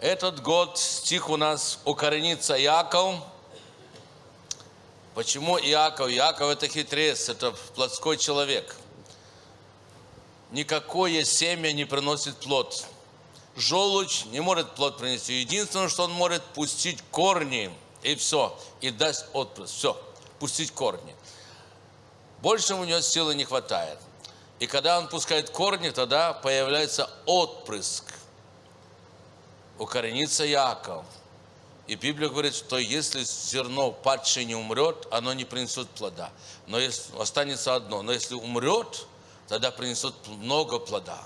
Этот год стих у нас «Укоренится Яков». Почему Иаков? Иаков – это хитрец, это плотской человек. Никакое семя не приносит плод. Желудь не может плод принести. Единственное, что он может – пустить корни, и все, и даст отпуск. Все, пустить корни. Больше у него силы не хватает. И когда он пускает корни, тогда появляется отпрыск. Укоренится Яков. И Библия говорит, что если зерно падшее не умрет, оно не принесет плода. Но если останется одно. Но если умрет, тогда принесет много плода.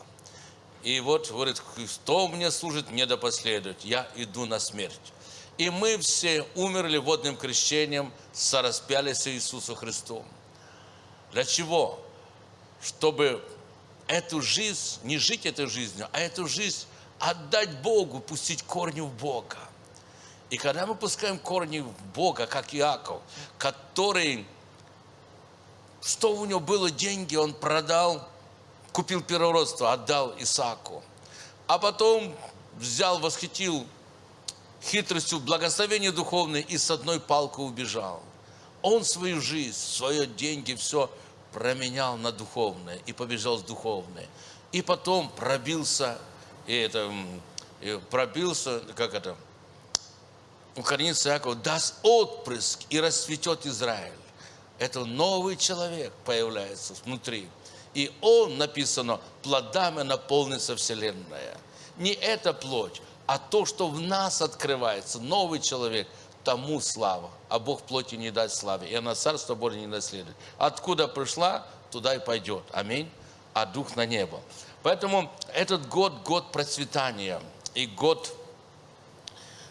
И вот говорит, кто мне служит, мне да последует. Я иду на смерть. И мы все умерли водным крещением, сораспялись Иисусу Христу. Для чего? Чтобы эту жизнь, не жить этой жизнью, а эту жизнь отдать Богу, пустить корни в Бога. И когда мы пускаем корни в Бога, как Иаков, который, что у него было деньги, он продал, купил первородство, отдал Исааку. А потом взял, восхитил хитростью благословение духовное и с одной палкой убежал. Он свою жизнь, свои деньги, все променял на духовное и побежал с духовное. И потом пробился, и это, и пробился, как это, укоренится Яков, даст отпрыск и расцветет Израиль. Это новый человек появляется внутри. И он, написано, плодами наполнится вселенная. Не эта плоть, а то, что в нас открывается, новый человек – тому слава, а Бог плоти не даст славы, и она Царство Божие не наследует. Откуда пришла, туда и пойдет. Аминь. А Дух на небо. Поэтому этот год – год процветания и год,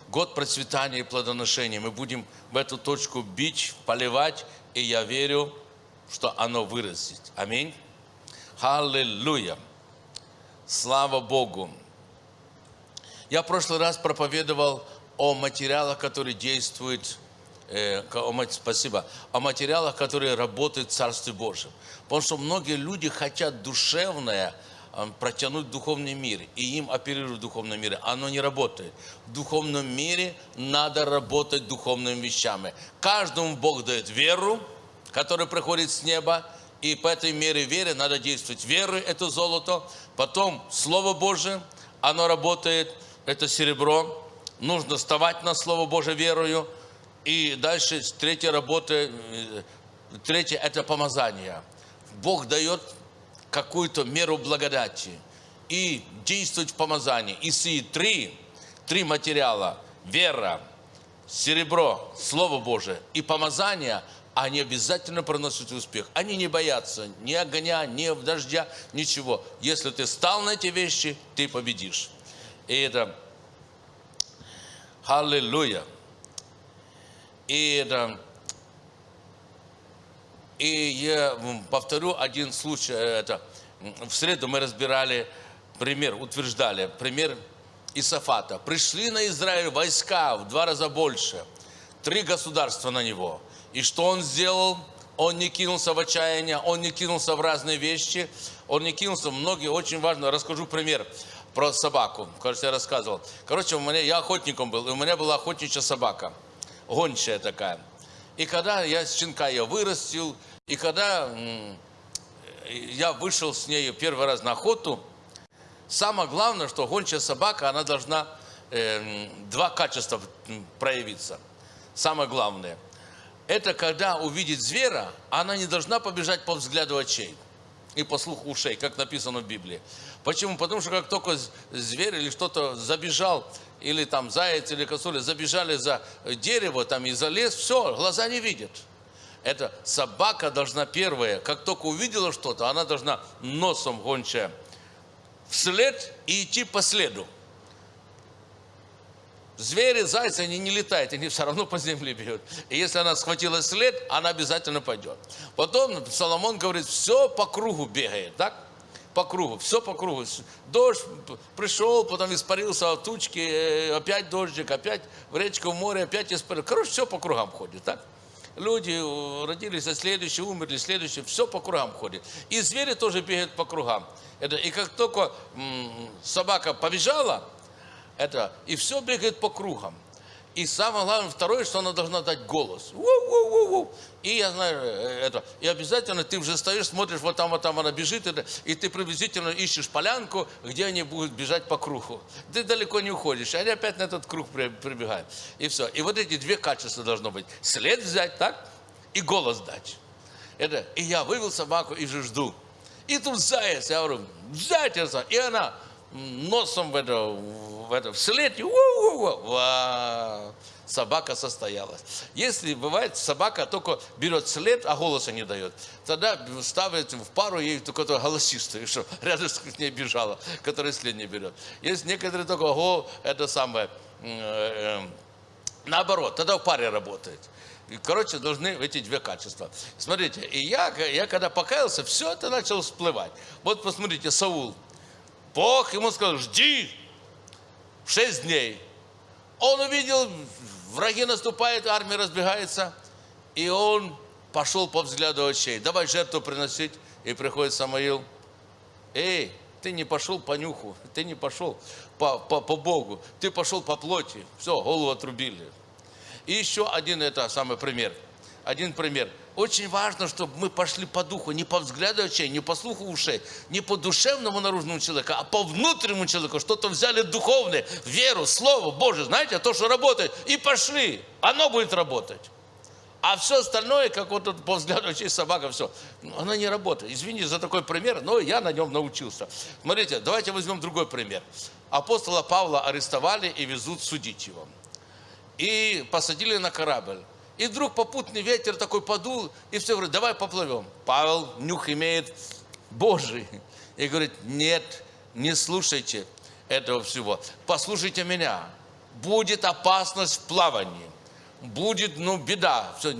год процветания и плодоношения. Мы будем в эту точку бить, поливать, и я верю, что оно вырастет. Аминь. Аллилуйя. Слава Богу. Я в прошлый раз проповедовал о материалах, которые действуют, э, о, спасибо, о материалах, которые работают в Царстве Божьем. Потому что многие люди хотят душевное протянуть в духовный мир, и им оперируют в духовном мире. Оно не работает. В духовном мире надо работать духовными вещами. Каждому Бог дает веру, которая приходит с неба, и по этой мере веры надо действовать. Веры – это золото, потом Слово Божие, оно работает, это серебро, нужно вставать на Слово Божие верою. И дальше третья работа, э, третье – это помазание. Бог дает какую-то меру благодати и действовать в помазании. И сии три, три материала – вера, серебро, Слово Божие и помазание – они обязательно приносят успех. Они не боятся ни огня, ни дождя, ничего. Если ты стал на эти вещи, ты победишь. И это Аллилуйя. И, это, и я повторю один случай. Это, в среду мы разбирали пример, утверждали пример Исафата. Пришли на Израиль войска в два раза больше. Три государства на него. И что он сделал? Он не кинулся в отчаяние, он не кинулся в разные вещи, он не кинулся, многие, очень важно, расскажу пример про собаку. Кажется, я рассказывал. Короче, у меня, я охотником был, и у меня была охотничья собака. Гончая такая. И когда я с щенка ее вырастил, и когда я вышел с ней первый раз на охоту, самое главное, что гончая собака, она должна э, два качества проявиться. Самое главное. Это когда увидит зверя, она не должна побежать по взгляду очей и по слуху ушей, как написано в Библии. Почему? Потому что как только зверь или что-то забежал, или там заяц или косуля забежали за дерево там и за лес, все, глаза не видят. Это собака должна первая, как только увидела что-то, она должна носом гончая вслед и идти по следу. Звери, зайцы, они не летают, они все равно по земле бьют. И если она схватила след, она обязательно пойдет. Потом Соломон говорит, все по кругу бегает, так? По кругу, все по кругу. Дождь пришел, потом испарился от тучки, э, опять дождик, опять в речку, в море, опять испарился. Короче, все по кругам ходит, так? Люди родились, а следующие умерли, следующие, все по кругам ходит. И звери тоже бегают по кругам. Это, и как только м, собака побежала, это, и все бегает по кругам. И самое главное, второе, что она должна дать голос. У-у-у-у. И я знаю э, это. И обязательно ты уже стоишь, смотришь, вот там, вот там она бежит, и ты приблизительно ищешь полянку, где они будут бежать по кругу. Ты далеко не уходишь, они опять на этот круг прибегают. И все. И вот эти две качества должно быть. След взять, так? И голос дать. Это, и я вывел собаку и же жду. И тут заяц, я говорю, заяц, и она носом в это, в это вслед, и собака состоялась. Если бывает, собака только берет след, а голоса не дает, тогда ставит в пару ей только голосистую, что рядом с ней бежала, которая след не берет. Есть некоторые только, ого, это самое, э, э, наоборот, тогда в паре работает. Короче, должны эти две качества. Смотрите, и я, я когда покаялся, все это начало всплывать. Вот посмотрите, Саул. Бог ему сказал, жди шесть дней. Он увидел, враги наступают, армия разбегается, и он пошел по взгляду очей. Давай жертву приносить. И приходит Самаил. Эй, ты не пошел по нюху, ты не пошел по, по, по Богу, ты пошел по плоти. Все, голову отрубили. И еще один это самый пример. Один пример. Очень важно, чтобы мы пошли по духу, не по взгляду очей, не по слуху ушей, не по душевному наружному человеку, а по внутреннему человеку. Что-то взяли духовное, веру, Слово Божие, знаете, то, что работает, и пошли. Оно будет работать. А все остальное, как вот тут по взгляду очей собака, все, оно не работает. Извините за такой пример, но я на нем научился. Смотрите, давайте возьмем другой пример. Апостола Павла арестовали и везут судить его и посадили на корабль. И вдруг попутный ветер такой подул, и все говорит, давай поплывем. Павел нюх имеет Божий. И говорит, нет, не слушайте этого всего. Послушайте меня. Будет опасность в плавании. Будет, ну, беда. Все.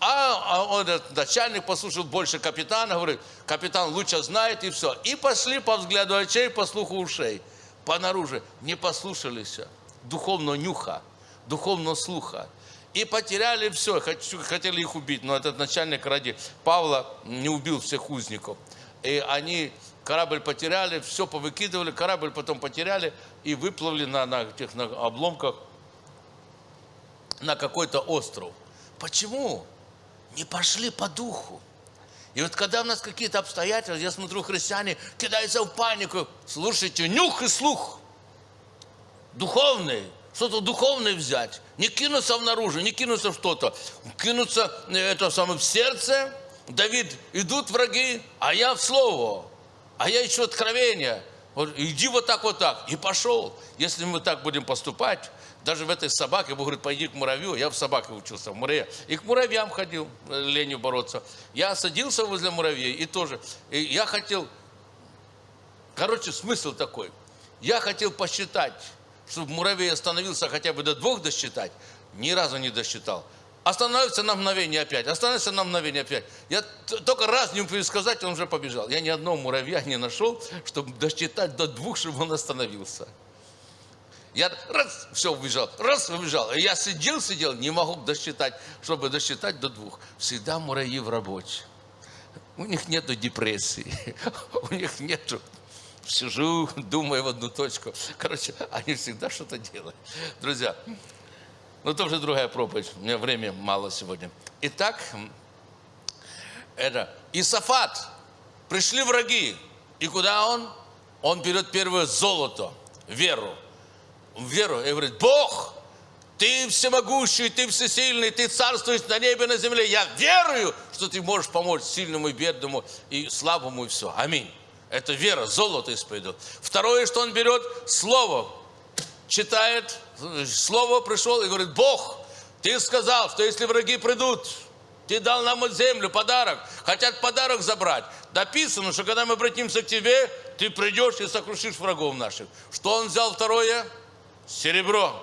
А, а он, начальник послушал больше капитана, говорит, капитан лучше знает, и все. И пошли по взгляду очей, по слуху ушей. Понаружи. Не послушались духовного нюха духовного слуха. И потеряли все, хотели их убить, но этот начальник ради Павла не убил всех узников. И они корабль потеряли, все повыкидывали, корабль потом потеряли и выплыли на, на этих на обломках на какой-то остров. Почему? Не пошли по духу. И вот когда у нас какие-то обстоятельства, я смотрю, христиане кидаются в панику. Слушайте, нюх и слух. Духовный что-то духовное взять, не кинуться в наружу, не кинуться в что-то, кинуться э, это самое в сердце. Давид, идут враги, а я в слово, а я ищу откровение. Вот, иди вот так, вот так. И пошел. Если мы так будем поступать, даже в этой собаке, Бог говорит, пойди к муравью. Я в собаке учился, в муравье. И к муравьям ходил, э, ленью бороться. Я садился возле муравьей и тоже. И я хотел, короче, смысл такой. Я хотел посчитать, чтобы муравей остановился хотя бы до двух досчитать, ни разу не досчитал. Остановится на мгновение опять, остановится на мгновение опять. Я только раз не успел сказать, он уже побежал. Я ни одного муравья не нашел, чтобы досчитать до двух, чтобы он остановился. Я раз, все, убежал, раз, убежал. И я сидел, сидел, не могу досчитать, чтобы досчитать до двух. Всегда муравьи в работе. У них нету депрессии, у них нету сижу, думаю в одну точку. Короче, они всегда что-то делают. Друзья, ну это уже другая проповедь. У меня времени мало сегодня. Итак, это Исафат. Пришли враги. И куда он? Он берет первое золото, веру. Веру. И говорит, Бог, ты всемогущий, ты всесильный, ты царствуешь на небе на земле. Я верую, что ты можешь помочь сильному и бедному и слабому и все. Аминь. Это вера, золото исповедует. Второе, что он берет, слово. Читает, слово пришел и говорит, Бог, ты сказал, что если враги придут, ты дал нам землю, подарок. Хотят подарок забрать. Дописано, что когда мы обратимся к тебе, ты придешь и сокрушишь врагов наших. Что он взял второе? Серебро.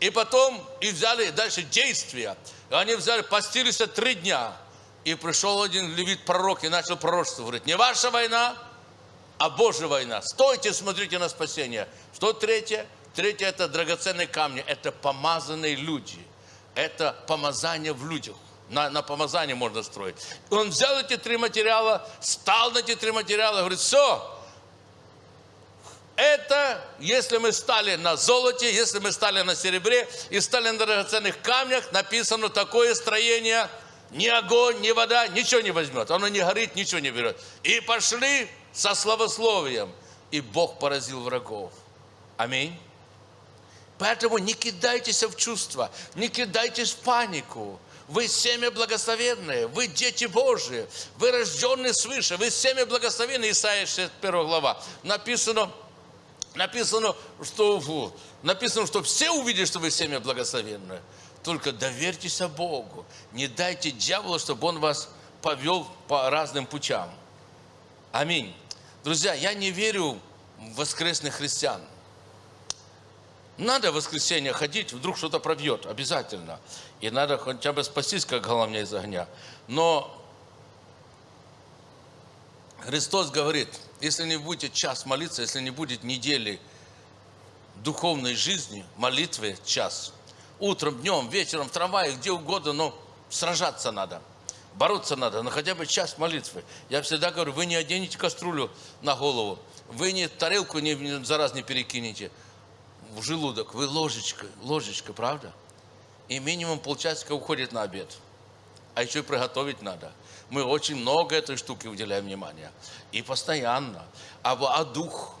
И потом, и взяли дальше действия. Они взяли, постились три дня. И пришел один левит пророк и начал пророчество. Говорит, не ваша война, а Божья война. Стойте, смотрите на спасение. Что третье? Третье – это драгоценные камни, это помазанные люди. Это помазание в людях. На, на помазание можно строить. Он взял эти три материала, стал на эти три материала, говорит, все, Это если мы стали на золоте, если мы стали на серебре и стали на драгоценных камнях, написано такое строение, ни огонь, ни вода, ничего не возьмет. Оно не горит, ничего не берет. И пошли со славословием. И Бог поразил врагов. Аминь. Поэтому не кидайтесь в чувства, не кидайтесь в панику. Вы семя благословенные, вы дети Божии, вы рожденные свыше, вы семя благословенные, Исайя 61 глава. Написано, написано, что, написано, что все увидят, что вы семя благословенное. Только доверьтесь Богу. Не дайте дьяволу, чтобы он вас повел по разным путям. Аминь. Друзья, я не верю в воскресных христиан. Надо в воскресенье ходить, вдруг что-то пробьет, обязательно. И надо хотя бы спастись, как головня из огня. Но Христос говорит, если не будете час молиться, если не будет недели духовной жизни, молитвы час, утром, днем, вечером, в трамвае, где угодно, но сражаться надо. Бороться надо, но хотя бы час молитвы. Я всегда говорю, вы не оденете кастрюлю на голову, вы не тарелку не, за раз не перекинете в желудок, вы ложечкой, ложечка, правда? И минимум полчасика уходит на обед. А еще и приготовить надо. Мы очень много этой штуки уделяем внимания. И постоянно. А, а дух?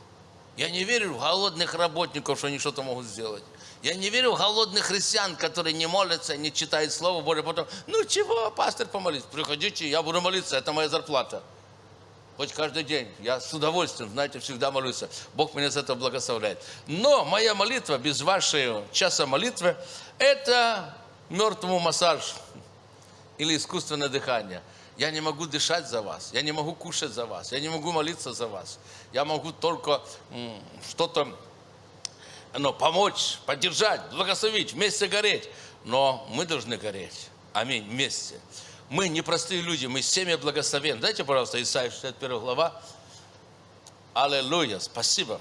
Я не верю в голодных работников, что они что-то могут сделать. Я не верю в голодных христиан, которые не молятся, не читают Слово Божие, потом, ну чего, пастор, помолись, приходите, я буду молиться, это моя зарплата. Хоть каждый день, я с удовольствием, знаете, всегда молюсь. Бог меня за это благословляет. Но моя молитва без вашей часа молитвы, это мертвому массаж или искусственное дыхание. Я не могу дышать за вас, я не могу кушать за вас, я не могу молиться за вас. Я могу только что-то но помочь, поддержать, благословить, вместе гореть. Но мы должны гореть. Аминь, вместе. Мы не простые люди, мы семя благословен. Дайте, пожалуйста, Исайя 61 глава. Аллилуйя, спасибо.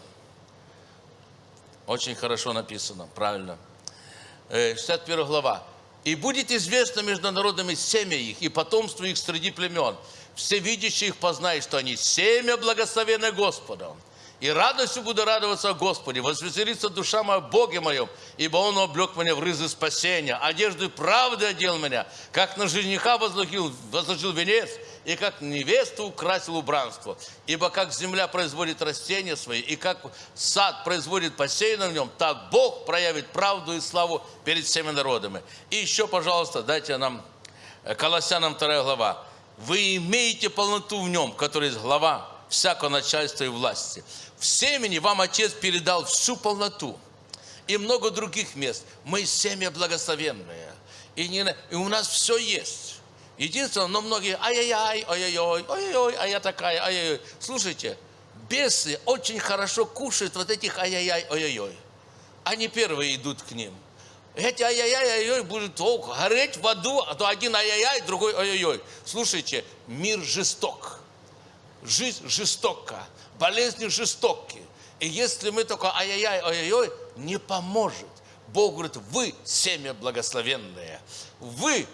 Очень хорошо написано, правильно. 61 э, глава. «И будет известно между народами семя их, и потомство их среди племен. Все видящие их познают, что они семя благословенное Господом. И радостью буду радоваться о Господе, возвеселится душа моя Боге моем, ибо Он облег меня в рызы спасения, одежду правды одел меня, как на жениха возложил, возложил венец, и как невесту украсил убранство. Ибо как земля производит растения свои, и как сад производит посеянное в нем, так Бог проявит правду и славу перед всеми народами. И еще, пожалуйста, дайте нам э, Колоссянам 2 глава. Вы имеете полноту в нем, который есть глава всякого начальства и власти. В семени вам Отец передал всю полноту. И много других мест. Мы семя благословенные. И, не, и у нас все есть. Единственное, но многие, ай-яй-яй, ой-ой-ой, ой-ой-ой, а я такая, ай-яй-яй. Слушайте, бесы очень хорошо кушают вот этих ай-яй-яй, ой-ой-ой. Они первые идут к ним. Эти ай-яй-яй, ой-ой будут гореть в аду, а то один ай-яй-яй, другой ой-ой-ой. Слушайте, мир жесток. Жизнь жестока болезни жестокие. И если мы только ай-яй-яй, ой-ой-ой, не поможет. Бог говорит, вы семя благословенное. Вы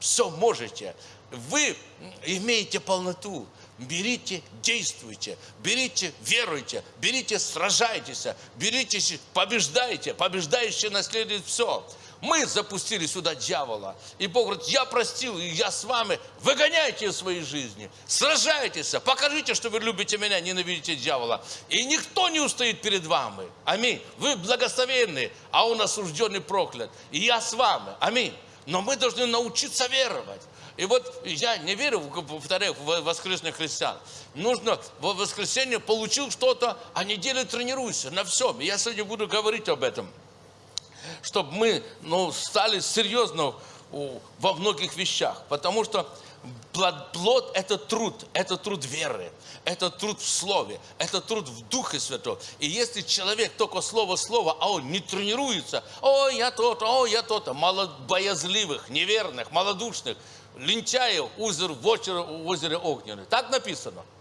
все можете. Вы имеете полноту. Берите, действуйте, берите, веруйте, берите, сражайтесь, берите, побеждайте. Побеждающий наследует все. Мы запустили сюда дьявола. И Бог говорит, я простил, и я с вами. Выгоняйте из своей жизни. Сражайтесь. Покажите, что вы любите меня, ненавидите дьявола. И никто не устоит перед вами. Аминь. Вы благословенны, а он осужденный проклят. И я с вами. Аминь. Но мы должны научиться веровать. И вот я не верю, повторяю, в воскресных христиан. Нужно в воскресенье получил что-то, а неделю тренируйся на всем. И я сегодня буду говорить об этом чтобы мы ну, стали серьезно во многих вещах. Потому что плод – это труд, это труд веры, это труд в Слове, это труд в Духе Святом. И если человек только слово-слово, а он не тренируется, о, я то-то, о, я то-то, боязливых, неверных, малодушных, лентяев, озер в озере, озере огненное. Так написано –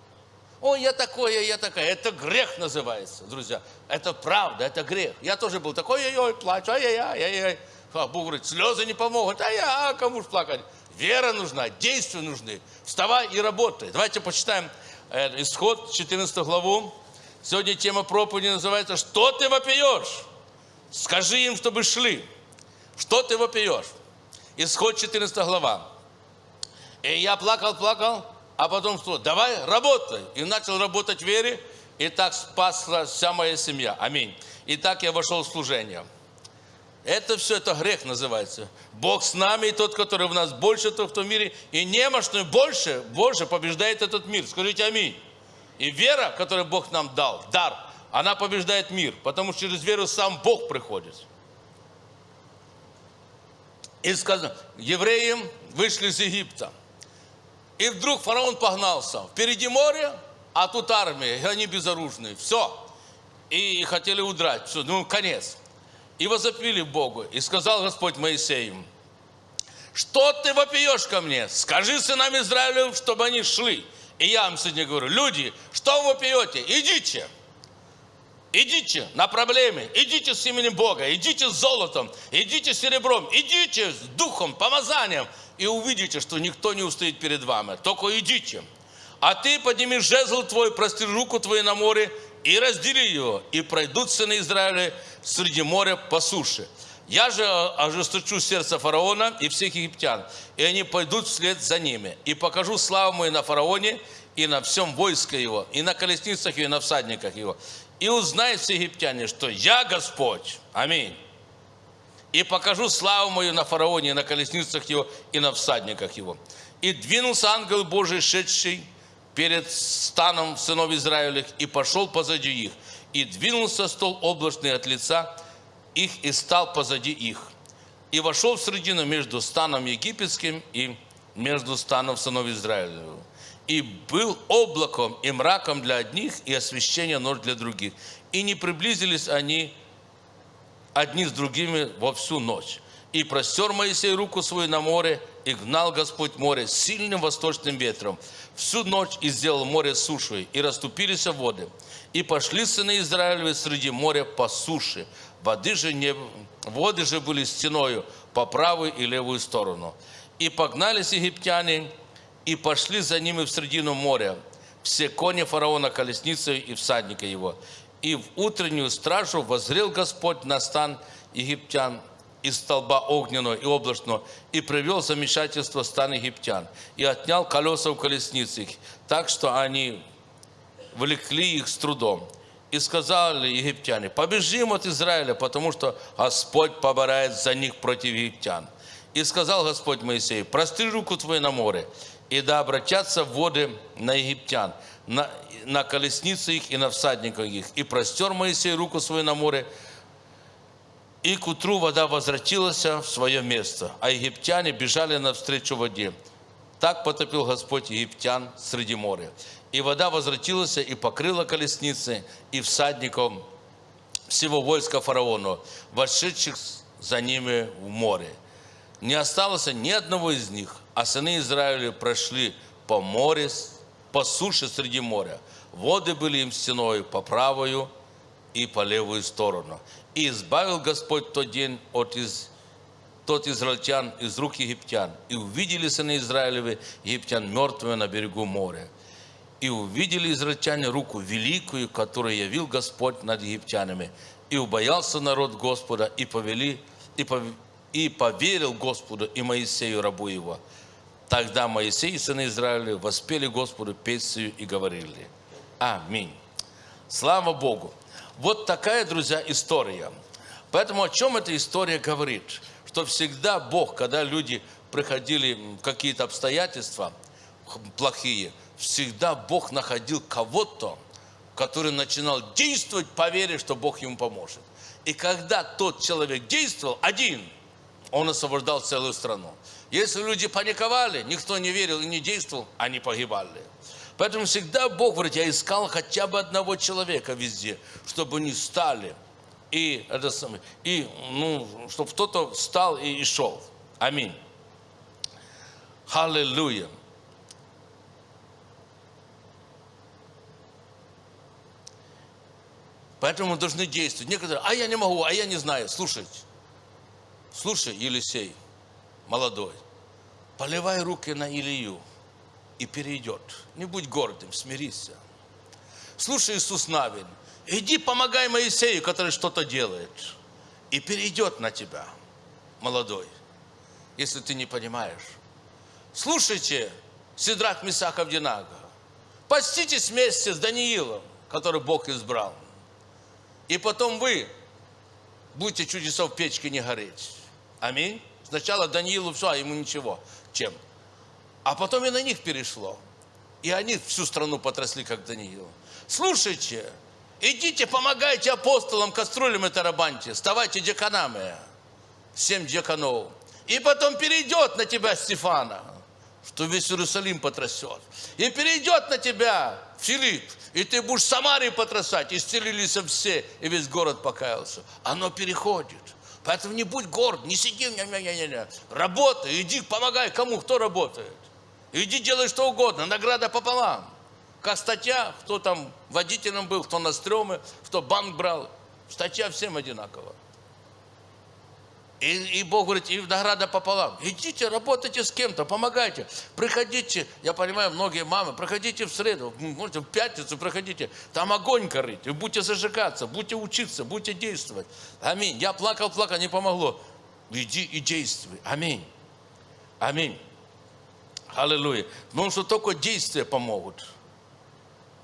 Ой, я такой, я такая. Это грех называется, друзья. Это правда, это грех. Я тоже был такой, ой-ой, плачу, ай-яй-яй, ай-яй. А Бог говорит, слезы не помогут, а я, а кому же плакать? Вера нужна, действия нужны. Вставай и работай. Давайте почитаем э, исход 14 главу Сегодня тема проповеди называется «Что ты вопиешь?» Скажи им, чтобы шли. Что ты вопиешь? Исход 14 глава. И я плакал, плакал, а потом что? Давай, работай. И начал работать в вере, и так спасла вся моя семья. Аминь. И так я вошел в служение. Это все, это грех называется. Бог с нами, и тот, который в нас больше, тот, кто в мире. И немощный больше, Боже, побеждает этот мир. Скажите аминь. И вера, которую Бог нам дал, дар, она побеждает мир, потому что через веру сам Бог приходит. И сказано, евреи вышли из Египта. И вдруг фараон погнался. Впереди море, а тут армия, и они безоружные. Все. И хотели удрать. Все, ну, конец. И возопили Богу. И сказал Господь Моисею, что ты вопиешь ко мне? Скажи сынам Израилю, чтобы они шли. И я вам сегодня говорю, люди, что вы пьете? Идите. Идите на проблеме, идите с именем Бога, идите с золотом, идите с серебром, идите с духом, помазанием, и увидите, что никто не устоит перед вами. Только идите. А ты подними жезл твой, прости руку твою на море, и раздели его, и пройдут сыны Израиля среди моря по суше. Я же ожесточу сердце фараона и всех египтян, и они пойдут вслед за ними. И покажу славу мою на фараоне и на всем войске его, и на колесницах его, и на всадниках его. И узнают все египтяне, что я Господь. Аминь. И покажу славу мою на фараоне, на колесницах его, и на всадниках его. И двинулся ангел Божий, шедший перед станом сынов Израилевых, и пошел позади их. И двинулся стол облачный от лица их и стал позади их. И вошел в середину между станом египетским и между станом сынов Израилевых. И был облаком и мраком для одних, и освещение нож для других. И не приблизились они одни с другими во всю ночь. И простер Моисей руку свою на море, и гнал Господь море сильным восточным ветром. Всю ночь и сделал море сушей, и расступились воды. И пошли сыны Израилевы среди моря по суше, Воды же, не, воды же были стеною по правую и левую сторону. И погнались египтяне, и пошли за ними в середину моря, все кони фараона, колесницы и всадника его. И в утреннюю стражу возрел Господь на стан египтян из столба огненного и облачного, и привел замешательство стан египтян, и отнял колеса у колесниц их, так что они влекли их с трудом. И сказали египтяне, побежим от Израиля, потому что Господь поборает за них против египтян. И сказал Господь Моисею, простри руку твою на море, и да обратятся воды на египтян, на, на колесницы их и на всадников их. И простер Моисей руку свою на море, и к утру вода возвратилась в свое место, а египтяне бежали навстречу воде. Так потопил Господь египтян среди моря. И вода возвратилась и покрыла колесницы и всадников всего войска фараона, вошедших за ними в море. Не осталось ни одного из них, а сыны Израиля прошли по море, по суше среди моря. Воды были им стеной по правую и по левую сторону. И избавил Господь тот день от из, тот израильтян из рук египтян. И увидели сыны Израилевы египтян мертвыми на берегу моря. И увидели израильтяне руку великую, которую явил Господь над египтянами. И убоялся народ Господа, и, повели, и, пов, и поверил Господу и Моисею, рабу его. Тогда Моисей и сыны Израиля воспели Господу песню и говорили. Аминь. Слава Богу. Вот такая, друзья, история. Поэтому о чем эта история говорит? Что всегда Бог, когда люди приходили какие-то обстоятельства плохие – всегда Бог находил кого-то, который начинал действовать по вере, что Бог ему поможет. И когда тот человек действовал один, он освобождал целую страну. Если люди паниковали, никто не верил и не действовал, они погибали. Поэтому всегда Бог говорит, я искал хотя бы одного человека везде, чтобы они стали. И, это самое, и ну, чтобы кто-то встал и, и шел. Аминь. Аллилуйя. Поэтому мы должны действовать. Некоторые, а я не могу, а я не знаю. Слушайте, слушай, Елисей, молодой, поливай руки на Илью и перейдет. Не будь гордым, смирись. Слушай, Иисус Навин, иди помогай Моисею, который что-то делает. И перейдет на тебя, молодой, если ты не понимаешь. Слушайте, Сидрах Мисахов Динага, поститесь вместе с Даниилом, который Бог избрал. И потом вы будете чудеса в печке не гореть. Аминь. Сначала Даниилу все, а ему ничего. Чем? А потом и на них перешло. И они всю страну потрясли, как Даниил. Слушайте, идите, помогайте апостолам, кастрюлям и тарабанте, ставайте деканами. Семь деканов. И потом перейдет на тебя Стефана, что весь Иерусалим потрясет. И перейдет на тебя Филипп, и ты будешь Самарии потрясать. Исцелились все, и весь город покаялся. Оно переходит. Поэтому не будь горд, не сиди, не, не, не, не. работай, иди, помогай кому, кто работает. Иди делай что угодно, награда пополам. Как статья, кто там водителем был, кто на стреме, кто банк брал. Статья всем одинаково. И, и Бог говорит, и награда пополам. Идите, работайте с кем-то, помогайте. Приходите, я понимаю, многие мамы, проходите в среду, можете в пятницу проходите. Там огонь горит, и будете зажигаться, будете учиться, будете действовать. Аминь. Я плакал, плакал, не помогло. Иди и действуй. Аминь. Аминь. Аллилуйя. Потому что только действия помогут.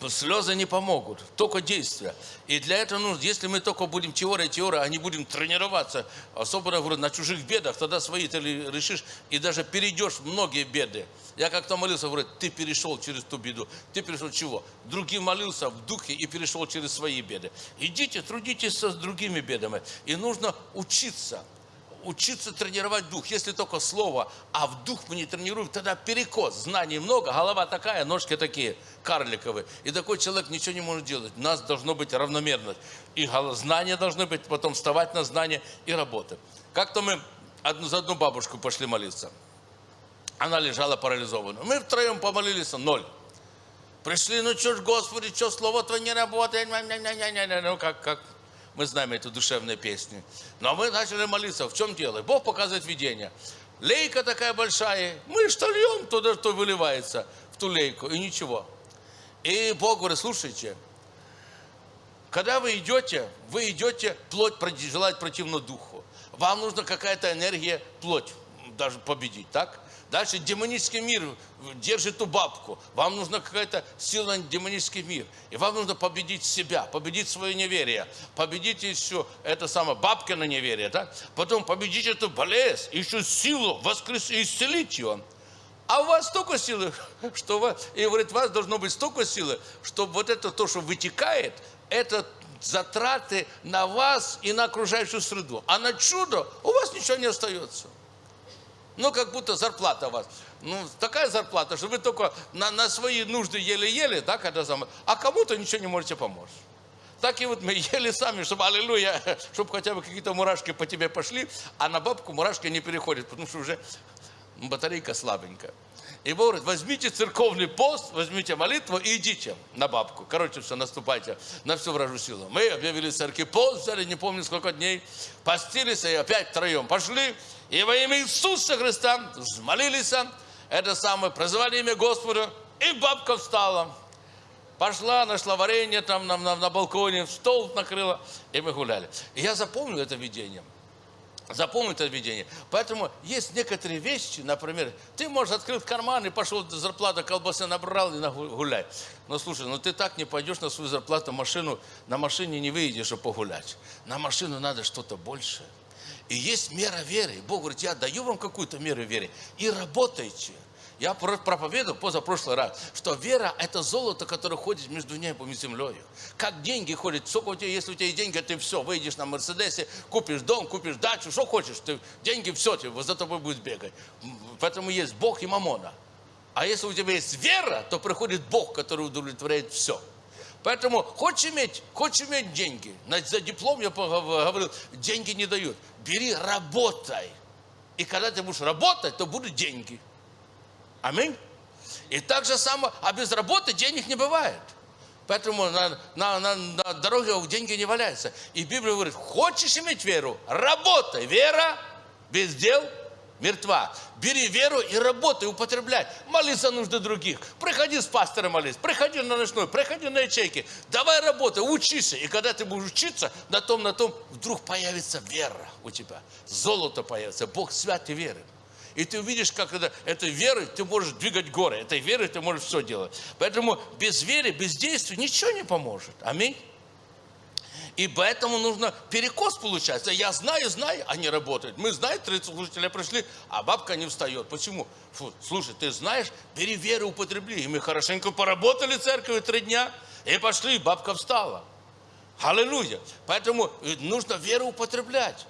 Слезы не помогут, только действия. И для этого нужно, если мы только будем теория, теория, а не будем тренироваться, особенно говорю, на чужих бедах, тогда свои ты решишь и даже перейдешь многие беды. Я как-то молился, говорю, ты перешел через ту беду. Ты перешел чего? Другим молился в духе и перешел через свои беды. Идите, трудитесь с другими бедами. И нужно учиться учиться тренировать дух. Если только слово, а в дух мы не тренируем, тогда перекос. Знаний много, голова такая, ножки такие, карликовые. И такой человек ничего не может делать. У нас должно быть равномерность. И знания должны быть, потом вставать на знания и работать. Как-то мы одну, за одну бабушку пошли молиться. Она лежала парализованная. Мы втроем помолились, ноль. Пришли, ну что ж, Господи, что слово Твое не работает? Ну, как, как, мы знаем эту душевную песню. Но мы начали молиться. В чем дело? Бог показывает видение. Лейка такая большая. Мы что льем туда, что выливается в ту лейку. И ничего. И Бог говорит, слушайте, когда вы идете, вы идете плоть желать противно духу. Вам нужна какая-то энергия плоть даже победить, так? Дальше демонический мир держит ту бабку. Вам нужна какая-то сила на демонический мир. И вам нужно победить себя, победить свое неверие, победить еще это самое бабкино неверие, да? Потом победить эту болезнь, еще силу воскресить, исцелить ее. А у вас столько силы, что вы, и говорит, у вас должно быть столько силы, чтобы вот это то, что вытекает, это затраты на вас и на окружающую среду. А на чудо у вас ничего не остается. Ну, как будто зарплата у вас. Ну, такая зарплата, что вы только на, на свои нужды еле-еле, да, когда сам, а кому-то ничего не можете помочь. Так и вот мы ели сами, чтобы, аллилуйя, чтобы хотя бы какие-то мурашки по тебе пошли, а на бабку мурашки не переходят, потому что уже батарейка слабенькая. И Бог говорит, возьмите церковный пост, возьмите молитву и идите на бабку. Короче, все, наступайте на всю вражу силу. Мы объявили церкви пост, взяли, не помню сколько дней, постились и опять втроем пошли. И во имя Иисуса Христа молились, это самое, прозвали имя Господа, и бабка встала. Пошла, нашла варенье там на, на, на балконе, стол накрыла, и мы гуляли. И я запомнил это видение. Запомни это видение. Поэтому есть некоторые вещи, например, ты можешь открыть карман и пошел зарплату колбасы набрал и гулять. Но слушай, ну ты так не пойдешь на свою зарплату машину, на машине не выйдешь, чтобы погулять. На машину надо что-то большее. И есть мера веры. Бог говорит, я даю вам какую-то меру веры. И работайте. Я проповедовал позапрошлый раз, что вера – это золото, которое ходит между небом и землей. Как деньги ходят. Сколько у тебя, если у тебя есть деньги, ты все, выйдешь на Мерседесе, купишь дом, купишь дачу, что хочешь. Ты, деньги все, тебе, за тобой будет бегать. Поэтому есть Бог и мамона. А если у тебя есть вера, то приходит Бог, который удовлетворяет все. Поэтому хочешь иметь, хочешь иметь деньги. За диплом я говорил, деньги не дают. Бери, работай. И когда ты будешь работать, то будут деньги. Аминь. И так же само, а без работы денег не бывает. Поэтому на, на, на, на дороге деньги не валяются. И Библия говорит, хочешь иметь веру, работай. Вера без дел мертва. Бери веру и работай, употребляй. Молись за нужды других. Приходи с пастором молись, приходи на ночной, приходи на ячейки. Давай работай, учись. И когда ты будешь учиться, на том, на том, вдруг появится вера у тебя. Золото появится. Бог свят и веры. И ты увидишь, как это, этой верой ты можешь двигать горы. Этой верой ты можешь все делать. Поэтому без веры, без действия ничего не поможет. Аминь. И поэтому нужно перекос получается. Я знаю, знаю, а не работает. Мы знаем, 30 служителей пришли, а бабка не встает. Почему? Фу, слушай, ты знаешь, бери веру, употребли. И мы хорошенько поработали в церкви три дня, и пошли, бабка встала. Аллилуйя. Поэтому нужно веру употреблять.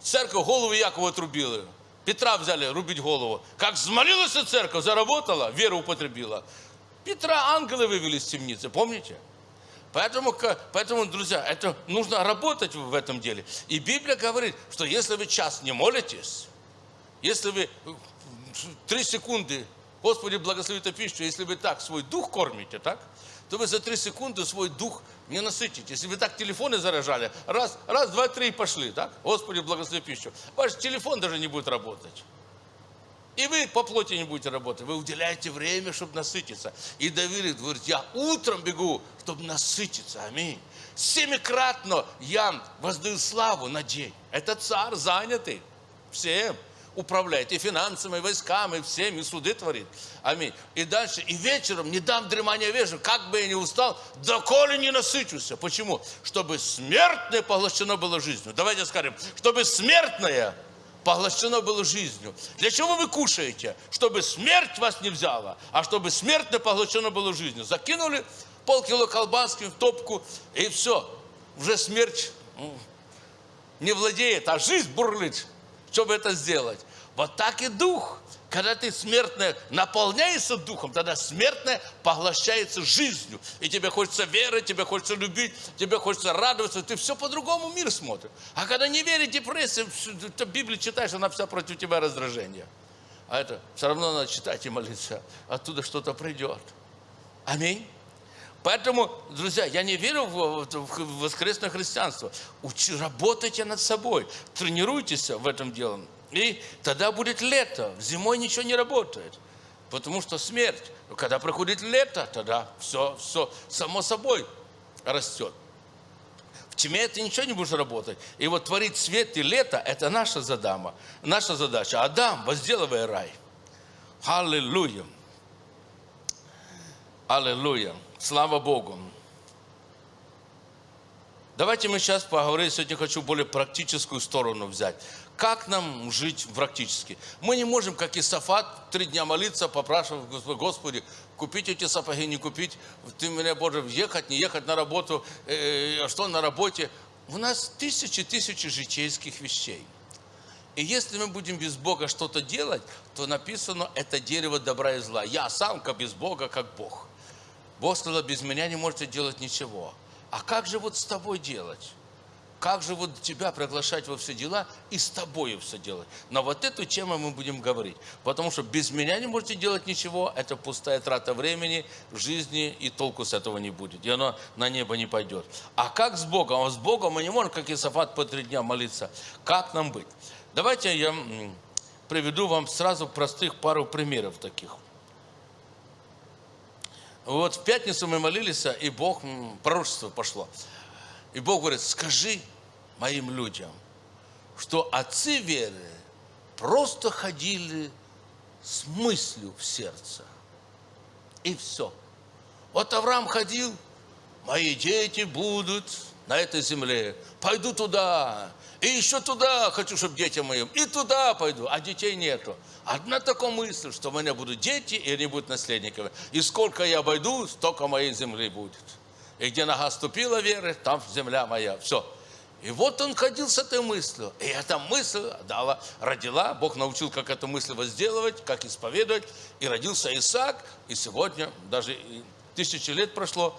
Церковь голову Якова отрубила. Петра взяли рубить голову. Как взмолилась церковь, заработала, веру употребила. Петра ангелы вывели из темницы, помните? Поэтому, поэтому, друзья, это нужно работать в этом деле. И Библия говорит, что если вы час не молитесь, если вы три секунды, Господи, благослови эту пищу, если вы так свой дух кормите, так, то вы за три секунды свой дух не насытите. Если вы так телефоны заражали, раз, раз, два, три пошли, так, Господи, благослови пищу, ваш телефон даже не будет работать. И вы по плоти не будете работать. Вы уделяете время, чтобы насытиться. И Давид говорит, я утром бегу, чтобы насытиться. Аминь. Семикратно я воздаю славу на день. Это царь занятый всем управляет и финансами, и войсками, и всем, и суды творит. Аминь. И дальше, и вечером не дам дремания вежу, как бы я ни устал, доколе не насычусь. Почему? Чтобы смертное поглощено было жизнью. Давайте скажем, чтобы смертное поглощено было жизнью. Для чего вы кушаете? Чтобы смерть вас не взяла, а чтобы смертно поглощено было жизнью. Закинули полкило колбаски в топку, и все. Уже смерть не владеет, а жизнь бурлит, чтобы это сделать. Вот так и дух. Когда ты смертное наполняешься духом, тогда смертное поглощается жизнью. И тебе хочется верить, тебе хочется любить, тебе хочется радоваться. Ты все по-другому мир смотришь. А когда не веришь, депрессия, ты Библию читаешь, она вся против тебя раздражение. А это все равно надо читать и молиться. Оттуда что-то придет. Аминь. Поэтому, друзья, я не верю в воскресное христианство. Учи, работайте над собой, тренируйтесь в этом деле. И тогда будет лето. Зимой ничего не работает. Потому что смерть. Когда приходит лето, тогда все, все само собой растет. В тьме ты ничего не будешь работать. И вот творить свет и лето – это наша задама, наша задача. Адам, возделывай рай. Аллилуйя. Аллилуйя. Слава Богу. Давайте мы сейчас поговорим, сегодня хочу более практическую сторону взять. Как нам жить практически? Мы не можем, как и Сафат, три дня молиться, попрашивать, Господи, купить эти сапоги, не купить. Ты меня, Боже, ехать, не ехать на работу, э, а что на работе. У нас тысячи, тысячи житейских вещей. И если мы будем без Бога что-то делать, то написано, это дерево добра и зла. Я сам, как без Бога, как Бог. Бог сказал, без меня не можете делать ничего. А как же вот с тобой делать? Как же вот тебя приглашать во все дела и с тобой все делать? Но вот эту тему мы будем говорить. Потому что без меня не можете делать ничего. Это пустая трата времени, жизни, и толку с этого не будет. И оно на небо не пойдет. А как с Богом? А с Богом мы не можем, как Исафат, по три дня молиться. Как нам быть? Давайте я приведу вам сразу простых пару примеров таких. Вот в пятницу мы молились, и Бог, пророчество пошло. И Бог говорит, скажи моим людям, что отцы веры просто ходили с мыслью в сердце. И все. Вот Авраам ходил, мои дети будут на этой земле. Пойду туда, и еще туда хочу, чтобы детям моим, и туда пойду, а детей нету. Одна такая мысль, что у меня будут дети, и они будут наследниками. И сколько я обойду, столько моей земли будет. И где нога ступила веры, там земля моя. Все. И вот он ходил с этой мыслью. И эта мысль дала, родила. Бог научил, как эту мысль возделывать, как исповедовать. И родился Исаак. И сегодня, даже тысячи лет прошло,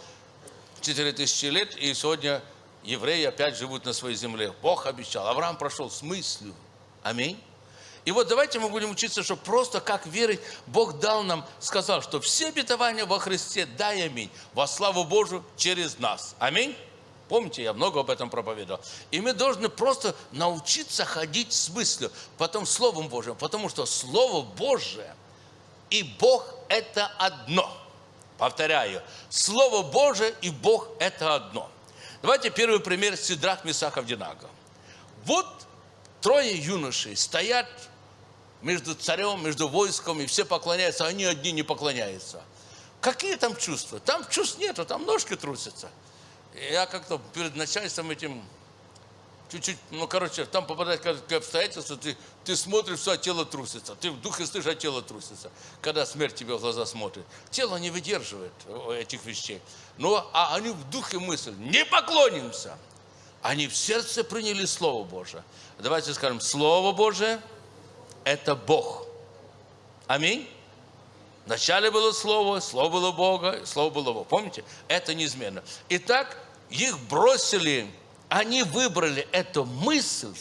четыре тысячи лет, и сегодня евреи опять живут на своей земле. Бог обещал. Авраам прошел с мыслью. Аминь. И вот давайте мы будем учиться, что просто как верить, Бог дал нам, сказал, что все обетования во Христе, дай аминь, во славу Божию через нас. Аминь. Помните, я много об этом проповедовал. И мы должны просто научиться ходить с мыслью, потом Словом Божьим, потому что Слово Божие и Бог – это одно. Повторяю, Слово Божие и Бог – это одно. Давайте первый пример Сидрах Месахов Динага. Вот трое юношей стоят между царем, между войском, и все поклоняются, а они одни не поклоняются. Какие там чувства? Там чувств нету, там ножки трусятся. Я как-то перед начальством этим чуть-чуть, ну, короче, там попадает какие обстоятельства, ты, ты смотришь, все, а тело трусится. Ты в духе слышишь, а тело трусится. Когда смерть тебе в глаза смотрит. Тело не выдерживает этих вещей. Но а они в духе мысль, не поклонимся. Они в сердце приняли Слово Божие. Давайте скажем, Слово Божие – это Бог. Аминь. Вначале было Слово, Слово было Бога, Слово было Бог. Помните? Это неизменно. Итак, их бросили, они выбрали эту мысль,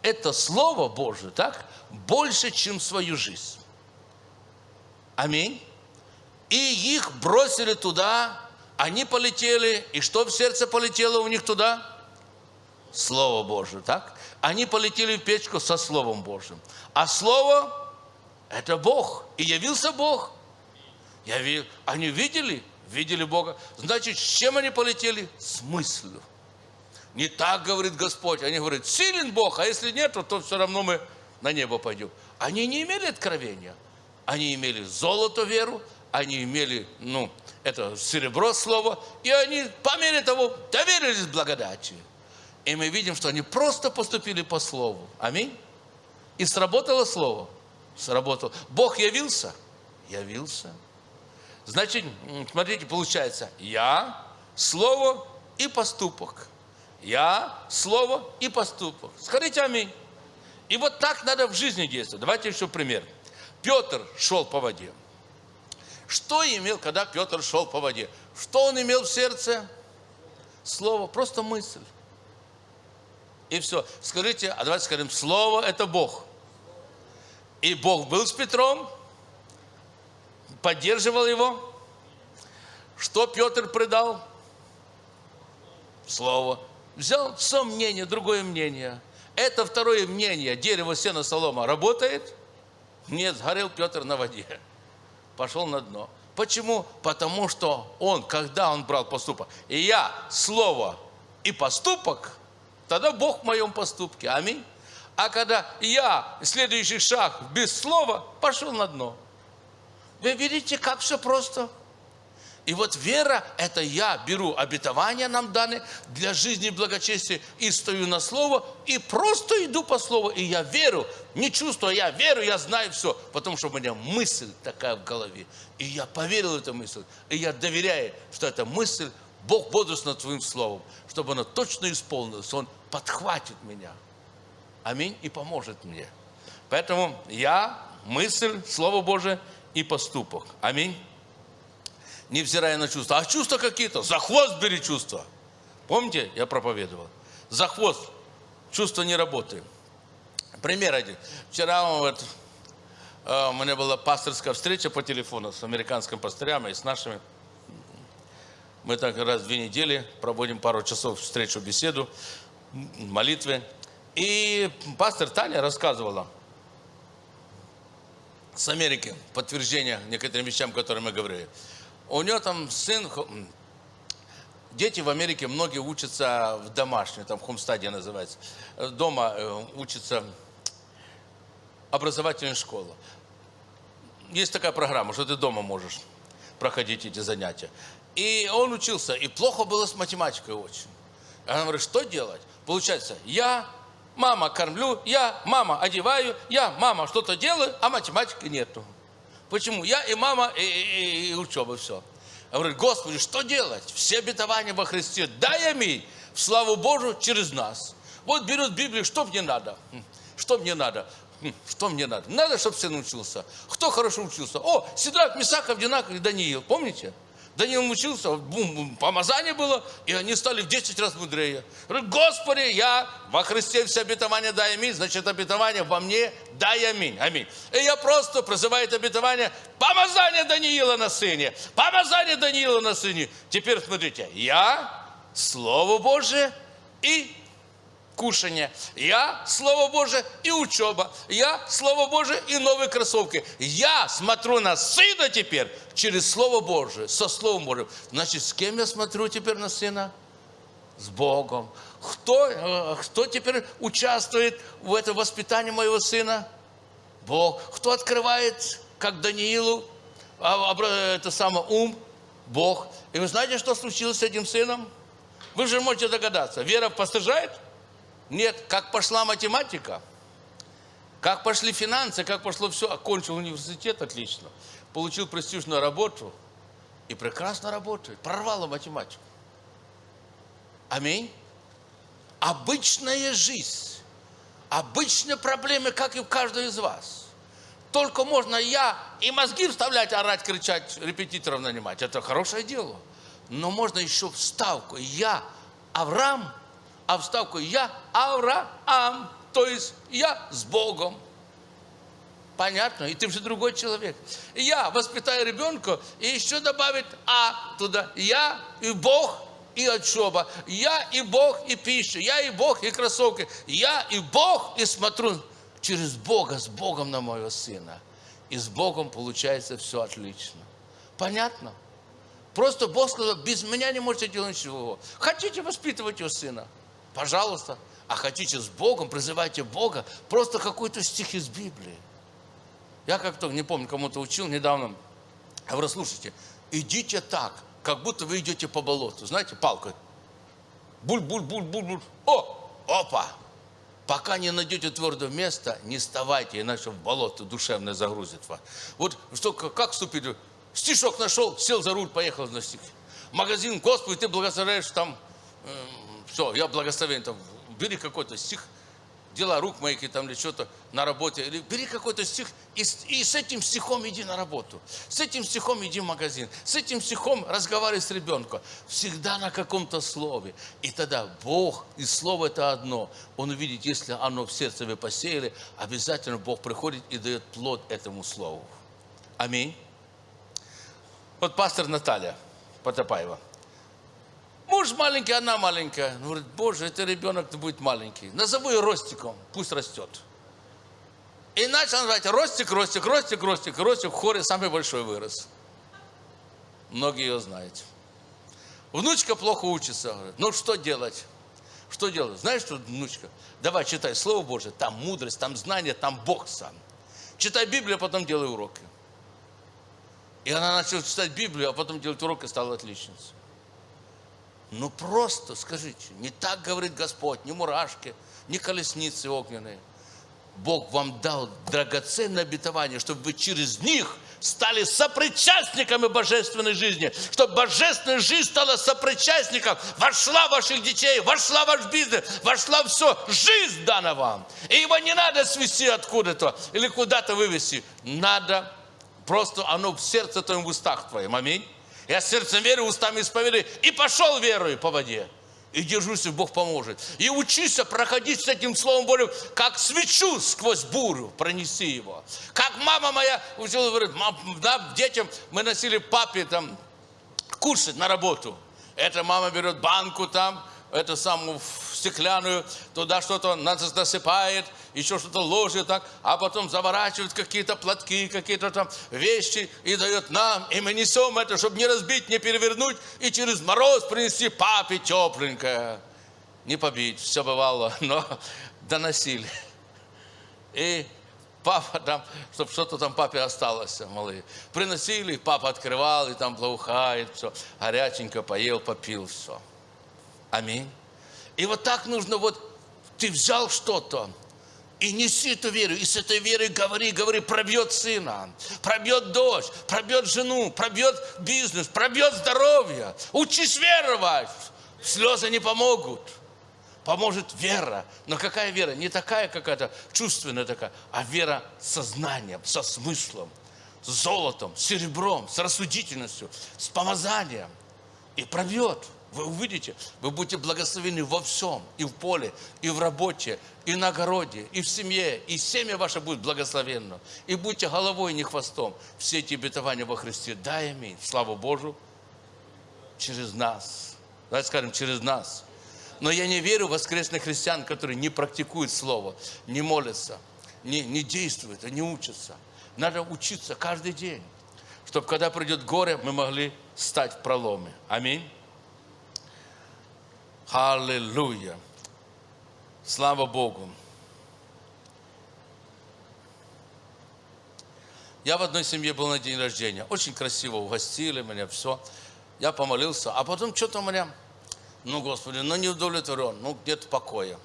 это Слово Божие, так, больше, чем свою жизнь. Аминь. И их бросили туда, они полетели, и что в сердце полетело у них туда? Слово Божие, так? Они полетели в печку со Словом Божьим. А Слово – это Бог. И явился Бог. Я видел, они видели, видели Бога. Значит, с чем они полетели? С мыслью. Не так говорит Господь. Они говорят, силен Бог, а если нет, то все равно мы на небо пойдем. Они не имели откровения. Они имели золото веру, они имели, ну, это серебро слово, и они по мере того доверились благодати. И мы видим, что они просто поступили по слову. Аминь. И сработало слово. Сработало. Бог явился? Явился. Значит, смотрите, получается, я, слово и поступок. Я, слово и поступок. Скажите аминь. И вот так надо в жизни действовать. Давайте еще пример. Петр шел по воде. Что имел, когда Петр шел по воде? Что он имел в сердце? Слово, просто мысль. И все. Скажите, а давайте скажем, Слово – это Бог. И Бог был с Петром, поддерживал его. Что Петр предал? Слово. Взял все мнение, другое мнение. Это второе мнение, дерево, сено, солома, работает? Нет, сгорел Петр на воде. Пошел на дно. Почему? Потому что он, когда он брал поступок, и я, слово и поступок, тогда Бог в моем поступке. Аминь. А когда я, следующий шаг, без слова, пошел на дно. Вы видите, как все просто? И вот вера – это я беру обетование нам даны для жизни и благочестия и стою на слово, и просто иду по слову, и я верю, не чувствую, я верю, я знаю все, потому что у меня мысль такая в голове. И я поверил в эту мысль, и я доверяю, что эта мысль, Бог бодрствует над Твоим словом, чтобы она точно исполнилась, Он подхватит меня. Аминь, и поможет мне. Поэтому я, мысль, Слово Божие – и поступок. Аминь. Невзирая на чувства. А чувства какие-то? За хвост бери чувства. Помните, я проповедовал? За хвост. Чувства не работают. Пример один. Вчера вот, э, у меня была пасторская встреча по телефону с американским пастырем и с нашими. Мы так раз в две недели проводим пару часов встречу, беседу, молитвы. И пастор Таня рассказывала – с Америки, подтверждение некоторым вещам, которые мы говорили. У него там сын, дети в Америке, многие учатся в домашней, там хомстадия называется. Дома э, учатся образовательная школа. Есть такая программа, что ты дома можешь проходить эти занятия. И он учился, и плохо было с математикой очень. Она говорит, что делать? Получается, я мама кормлю, я, мама одеваю, я, мама что-то делаю, а математики нету. Почему? Я и мама, и, и, и учеба, все. Я говорю, Господи, что делать? Все обетования во Христе, дай аминь, в славу Божию через нас. Вот берет Библию, что мне надо? Хм, что мне надо? Хм, что мне надо? Надо, чтобы сын учился. Кто хорошо учился? О, Сидрак, Мисаков, Динак и Даниил. Помните? Даниил учился, бум, помазание было, и они стали в 10 раз мудрее. Говорят, Господи, я во Христе все обетования дай аминь, значит обетование во мне дай аминь. Аминь. И я просто призываю это обетование, помазание Даниила на сыне, помазание Даниила на сыне. Теперь смотрите, я, Слово Божие и кушание. Я Слово Божие и учеба. Я Слово Божие и новые кроссовки. Я смотрю на Сына теперь через Слово Божие, со Словом Божьим. Значит, с кем я смотрю теперь на Сына? С Богом. Кто, э, кто теперь участвует в этом воспитании моего сына? Бог. Кто открывает, как Даниилу, а, это самое ум? Бог. И вы знаете, что случилось с этим сыном? Вы же можете догадаться. Вера постыжает? Нет. Как пошла математика? Как пошли финансы? Как пошло все? Окончил университет отлично. Получил престижную работу. И прекрасно работает. Прорвала математику. Аминь. Обычная жизнь. Обычные проблемы, как и в каждом из вас. Только можно я и мозги вставлять, орать, кричать, репетиторов нанимать. Это хорошее дело. Но можно еще вставку. Я Авраам, а вставку я Авраам. То есть я с Богом. Понятно? И ты же другой человек. Я воспитаю ребенка и еще добавить А туда. Я и Бог и отшоба. Я и Бог и пища. Я и Бог и кроссовки. Я и Бог и смотрю через Бога, с Богом на моего сына. И с Богом получается все отлично. Понятно? Просто Бог сказал, без меня не можете делать ничего. Хотите воспитывать его сына? Пожалуйста. А хотите с Богом, призывайте Бога. Просто какой-то стих из Библии. Я как-то, не помню, кому-то учил недавно. Я говорю, слушайте, идите так, как будто вы идете по болоту. Знаете, палкой. Буль-буль-буль-буль-буль. О, опа, Пока не найдете твердое место, не вставайте, иначе в болото душевное загрузит вас. Вот что, как вступить? Стишок нашел, сел за руль, поехал на стих. Магазин, Господи, ты благословляешь там, все, я благословен, там, бери какой-то стих, дела рук моих там или что-то на работе. Или бери какой-то стих и, и с этим стихом иди на работу. С этим стихом иди в магазин. С этим стихом разговаривай с ребенком. Всегда на каком-то слове. И тогда Бог, и слово это одно. Он увидит, если оно в сердце вы посеяли, обязательно Бог приходит и дает плод этому слову. Аминь. Вот пастор Наталья Потапаева. Муж маленький, она маленькая. Он говорит, боже, это ребенок будет маленький. Назову ее Ростиком, пусть растет. И начал называть Ростик, Ростик, Ростик, Ростик. Ростик в хоре самый большой вырос. Многие ее знают. Внучка плохо учится. Говорит, ну что делать? Что делать? Знаешь, что, внучка? Давай читай Слово Божие, там мудрость, там знание, там Бог сам. Читай Библию, а потом делай уроки. И она начала читать Библию, а потом делать уроки, стала отличницей. Ну просто скажите, не так говорит Господь, ни мурашки, ни колесницы огненные. Бог вам дал драгоценное обетование, чтобы вы через них стали сопричастниками божественной жизни, чтобы божественная жизнь стала сопричастником, вошла в ваших детей, вошла в ваш бизнес, вошла все, жизнь дана вам. И его не надо свести откуда-то или куда-то вывести. Надо просто оно в сердце твоем, в устах твоем. Аминь. Я сердцем верю, устами исповедую. И пошел верою по воде. И держусь, и Бог поможет. И учись проходить с этим Словом Божьим, как свечу сквозь бурю, пронеси его. Как мама моя учила, говорит, да, детям мы носили папе там кушать на работу. Эта мама берет банку там, эту самую стеклянную, туда что-то насыпает, еще что-то ложит так, а потом заворачивает какие-то платки, какие-то там вещи и дает нам, и мы несем это, чтобы не разбить, не перевернуть, и через мороз принести папе тепленькое. Не побить, все бывало, но доносили. И папа там, чтобы что-то там папе осталось, малые. Приносили, папа открывал, и там благоухает, все, горяченько поел, попил, все. Аминь. И вот так нужно вот, ты взял что-то, и неси эту веру, и с этой верой говори, говори, пробьет сына, пробьет дочь, пробьет жену, пробьет бизнес, пробьет здоровье. Учись веровать. Слезы не помогут. Поможет вера. Но какая вера? Не такая какая-то чувственная такая, а вера со знанием, со смыслом, с золотом, с серебром, с рассудительностью, с помазанием. И пробьет. Вы увидите, вы будете благословены во всем, и в поле, и в работе, и на огороде, и в семье, и семья ваша будет благословенна. И будьте головой, не хвостом. Все эти обетования во Христе. Дай аминь. Слава Божу через нас. Давайте скажем, через нас. Но я не верю в воскресных христиан, которые не практикуют Слово, не молятся, не, не действуют, не учатся. Надо учиться каждый день, чтобы когда придет горе, мы могли стать в проломе. Аминь. Аллилуйя. Слава Богу. Я в одной семье был на день рождения. Очень красиво угостили меня, все. Я помолился. А потом что-то у меня, ну, Господи, ну не удовлетворен, ну где-то покоя.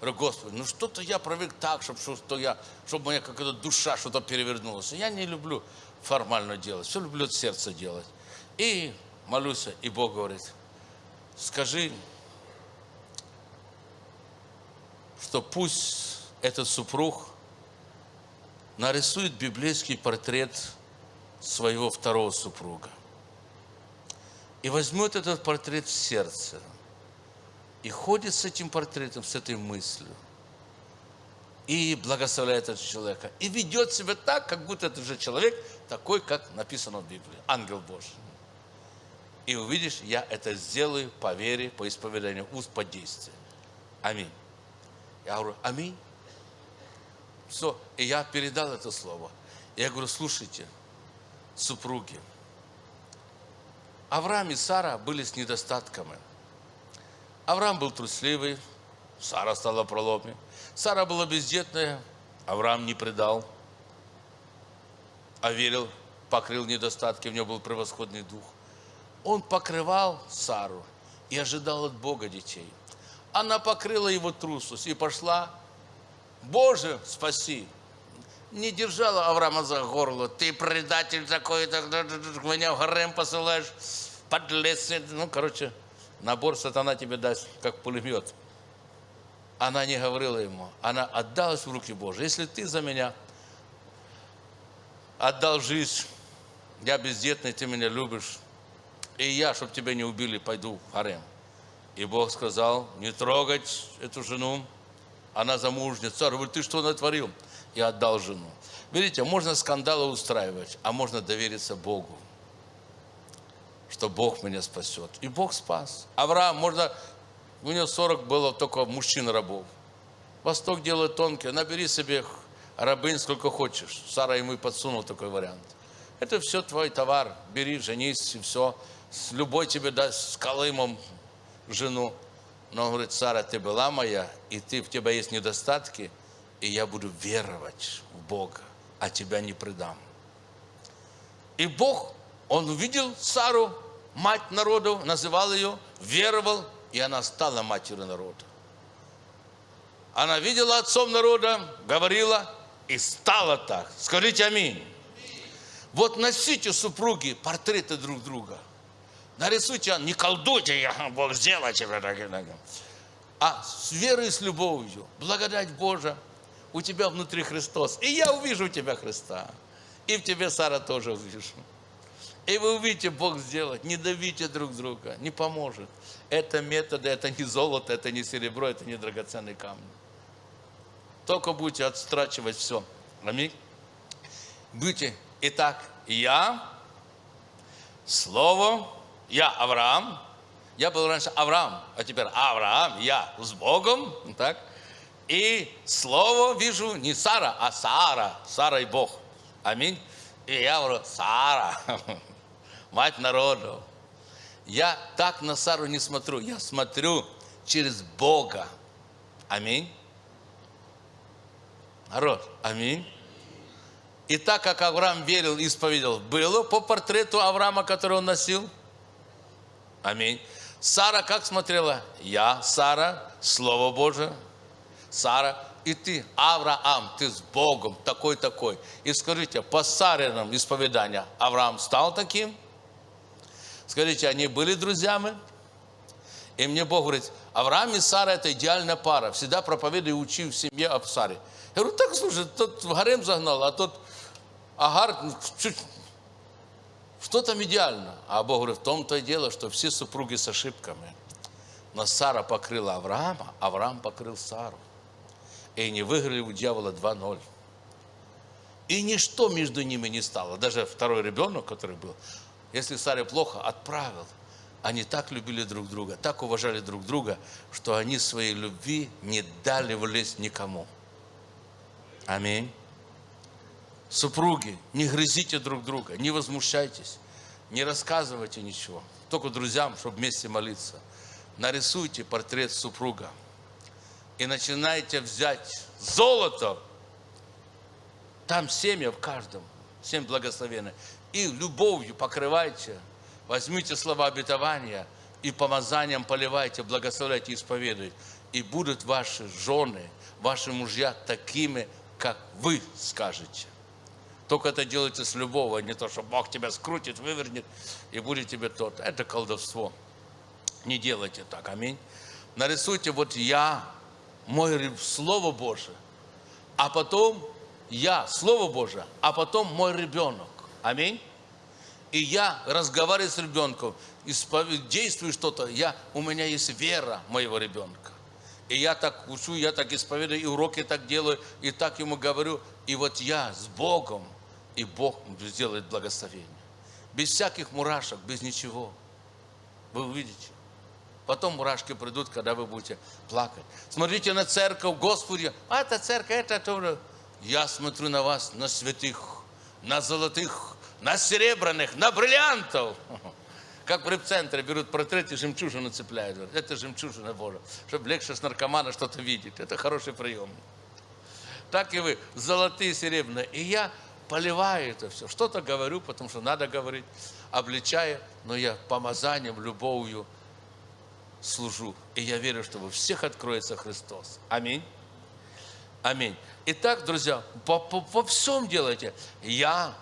Говорю, Господи, ну что-то я привык так, чтобы, что я, чтобы у меня какая-то душа что-то перевернулась. Я не люблю формально делать, все люблю от сердца делать. И молюсь, и Бог говорит, скажи, что пусть этот супруг нарисует библейский портрет своего второго супруга. И возьмет этот портрет в сердце. И ходит с этим портретом, с этой мыслью. И благословляет этого человека. И ведет себя так, как будто это же человек такой, как написано в Библии. Ангел Божий. И увидишь, я это сделаю по вере, по исповеданию уст, по действию. Аминь. Я говорю, аминь. Все. И я передал это слово. Я говорю, слушайте, супруги, Авраам и Сара были с недостатками. Авраам был трусливый, Сара стала проломе. Сара была бездетная, Авраам не предал, а верил, покрыл недостатки, у него был превосходный дух. Он покрывал Сару и ожидал от Бога детей. Она покрыла его трусость и пошла Боже, спаси. Не держала Авраама за горло. Ты предатель такой, так, меня в гарем посылаешь, подлец. Ну, короче, набор сатана тебе даст, как пулемет. Она не говорила ему, она отдалась в руки Божьи. Если ты за меня отдал жизнь, я бездетный, ты меня любишь, и я, чтобы тебя не убили, пойду в гарем. И Бог сказал, не трогать эту жену, она замужняя. Царь говорит, ты что натворил? И отдал жену. Видите, можно скандалы устраивать, а можно довериться Богу, что Бог меня спасет. И Бог спас. Авраам, можно, у него 40 было только мужчин-рабов. Восток делает тонкий, набери себе рабынь сколько хочешь. Сара ему и подсунул такой вариант. Это все твой товар, бери, женись и все. Любой тебе даст с колымом жену. Но он говорит, Сара, ты была моя, и ты, в тебя есть недостатки, и я буду веровать в Бога, а тебя не предам. И Бог, Он увидел Сару, мать народу, называл ее, веровал, и она стала матерью народа. Она видела отцом народа, говорила, и стала так. Скажите аминь. Вот носите, супруги, портреты друг друга – Нарисуйте, не колдуйте, я, Бог тебя таким. А с верой и с любовью, благодать Божия, у тебя внутри Христос. И я увижу тебя Христа. И в тебе Сара тоже увижу. И вы увидите, Бог сделать. Не давите друг друга, не поможет. Это методы, это не золото, это не серебро, это не драгоценные камни. Только будете отстрачивать все. Аминь. Будьте. Итак, я, Слово, я Авраам, я был раньше Авраам, а теперь Авраам, я с Богом, так? И слово вижу не Сара, а Сара, Сара и Бог. Аминь. И я говорю, Сара, мать народу. Я так на Сару не смотрю, я смотрю через Бога. Аминь. Народ, аминь. И так как Авраам верил, исповедовал, было по портрету Авраама, который он носил – Аминь. Сара как смотрела? Я, Сара, Слово Божие. Сара, и ты, Авраам, ты с Богом такой-такой. И скажите, по Саринам исповедания Авраам стал таким? Скажите, они были друзьями? И мне Бог говорит, Авраам и Сара это идеальная пара. Всегда проповедую и учи в семье об Саре. Я говорю, так, слушай, тот в гарем загнал, а тот Агар чуть что там идеально? А Бог говорит, в том-то и дело, что все супруги с ошибками. Но Сара покрыла Авраама, Авраам покрыл Сару. И они выиграли у дьявола 2-0. И ничто между ними не стало. Даже второй ребенок, который был, если Саре плохо, отправил. они так любили друг друга, так уважали друг друга, что они своей любви не дали влезть никому. Аминь. Супруги, не грызите друг друга, не возмущайтесь, не рассказывайте ничего. Только друзьям, чтобы вместе молиться. Нарисуйте портрет супруга и начинайте взять золото. Там семя в каждом, семь благословенных. И любовью покрывайте. Возьмите слова обетования и помазанием поливайте, благословляйте, исповедуйте. И будут ваши жены, ваши мужья такими, как вы скажете. Только это делайте с любовью, а не то, что Бог тебя скрутит, вывернет, и будет тебе тот. Это колдовство. Не делайте так, аминь. Нарисуйте вот я, мой Слово Божие, а потом я, Слово Божие, а потом мой ребенок. Аминь. И я разговариваю с ребенком, действую что-то, я, у меня есть вера моего ребенка. И я так учу, я так исповедую, и уроки так делаю, и так ему говорю. И вот я с Богом, и Бог сделает благословение. Без всяких мурашек, без ничего. Вы увидите. Потом мурашки придут, когда вы будете плакать. Смотрите на церковь, Господи, а это церковь, это тоже. Я смотрю на вас, на святых, на золотых, на серебряных, на бриллиантов. Как в реп-центре берут портрет и жемчужину цепляют. Это жемчужина Божия. Чтобы легче с наркомана что-то видеть. Это хороший прием. Так и вы, золотые, серебряные. И я поливаю это все. Что-то говорю, потому что надо говорить, обличая, но я помазанием, любовью служу. И я верю, что во всех откроется Христос. Аминь. Аминь. Итак, друзья, по, по, по всем делайте. Я,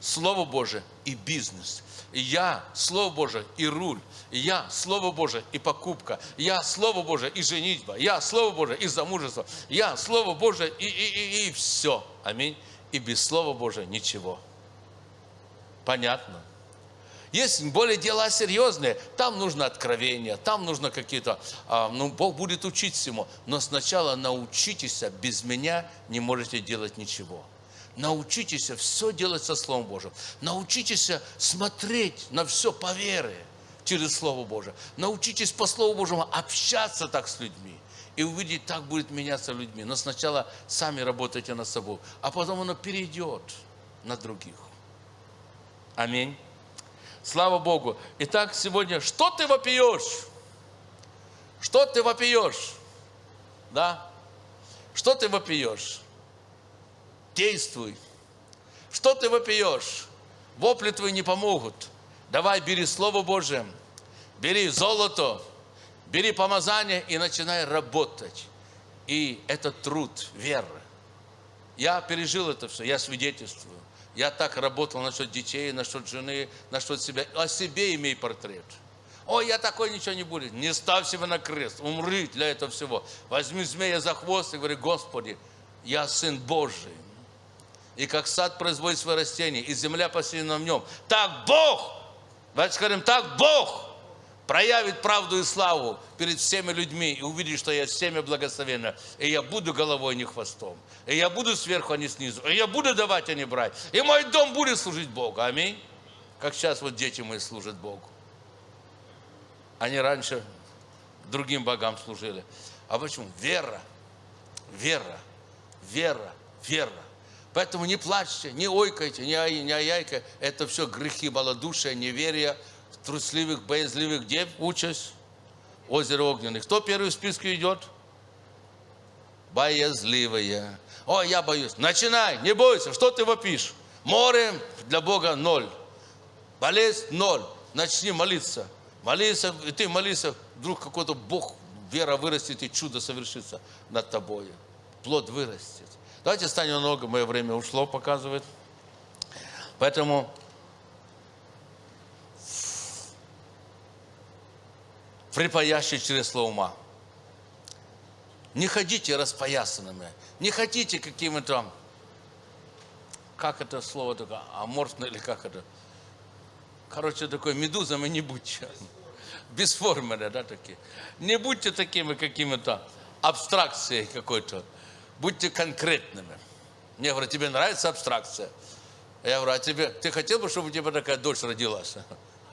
Слово Божие и бизнес. Я, Слово Божие и руль. Я, Слово Божие и покупка. Я, Слово Божие и женитьба. Я, Слово Божие и замужество. Я, Слово Божие и, и, и, и все. Аминь. И без Слова Божия ничего. Понятно? Есть более дела серьезные, там нужно откровение, там нужно какие-то, а, ну, Бог будет учить всему. Но сначала научитесь, без меня не можете делать ничего. Научитесь все делать со Словом Божьим. Научитесь смотреть на все по вере через Слово Божие. Научитесь по Слову Божьему общаться так с людьми. И увидеть, так будет меняться людьми. Но сначала сами работайте над собой, а потом оно перейдет на других. Аминь. Слава Богу. Итак, сегодня, что ты вопиешь? Что ты вопиешь? Да? Что ты вопиешь? Действуй. Что ты вопиешь? Вопли твои не помогут. Давай, бери Слово Божие, бери золото, бери помазание и начинай работать. И это труд, вера. Я пережил это все, я свидетельствую. Я так работал насчет детей, насчет жены, насчет себя. О себе имей портрет. Ой, я такой ничего не буду. Не ставь себя на крест. Умри для этого всего. Возьми змея за хвост и говори, Господи, я Сын Божий. И как сад производит свои растения, и земля посеяна в нем. Так Бог, давайте скажем, так Бог проявит правду и славу перед всеми людьми и увидит, что я семя благословенно, и я буду головой, а не хвостом, и я буду сверху, а не снизу, и я буду давать, а не брать, и мой дом будет служить Богу. Аминь. Как сейчас вот дети мои служат Богу. Они раньше другим богам служили. А почему? Вера, вера, вера, вера. Поэтому не плачьте, не ойкайте, не, ай, не аяйка. Это все грехи малодушия, неверия, трусливых, боязливых дев участь озеро огненных. Кто первый в списке идет? Боязливые. О, я боюсь. Начинай, не бойся. Что ты вопишь? Море для Бога ноль. Болезнь ноль. Начни молиться. Молиться, и ты молишься, вдруг какой-то Бог, вера вырастет, и чудо совершится над тобой. Плод вырастет. Давайте станем много, мое время ушло, показывает. Поэтому припаящий чресло ума. Не ходите распоясанными, не ходите какими-то, как это слово такое, аморфно или как это, короче, такой медузами не будьте, бесформенные, да, такие. Не будьте такими какими-то абстракцией какой-то, будьте конкретными. Мне говорят, тебе нравится абстракция? Я говорю, а тебе, ты хотел бы, чтобы у тебя такая дочь родилась?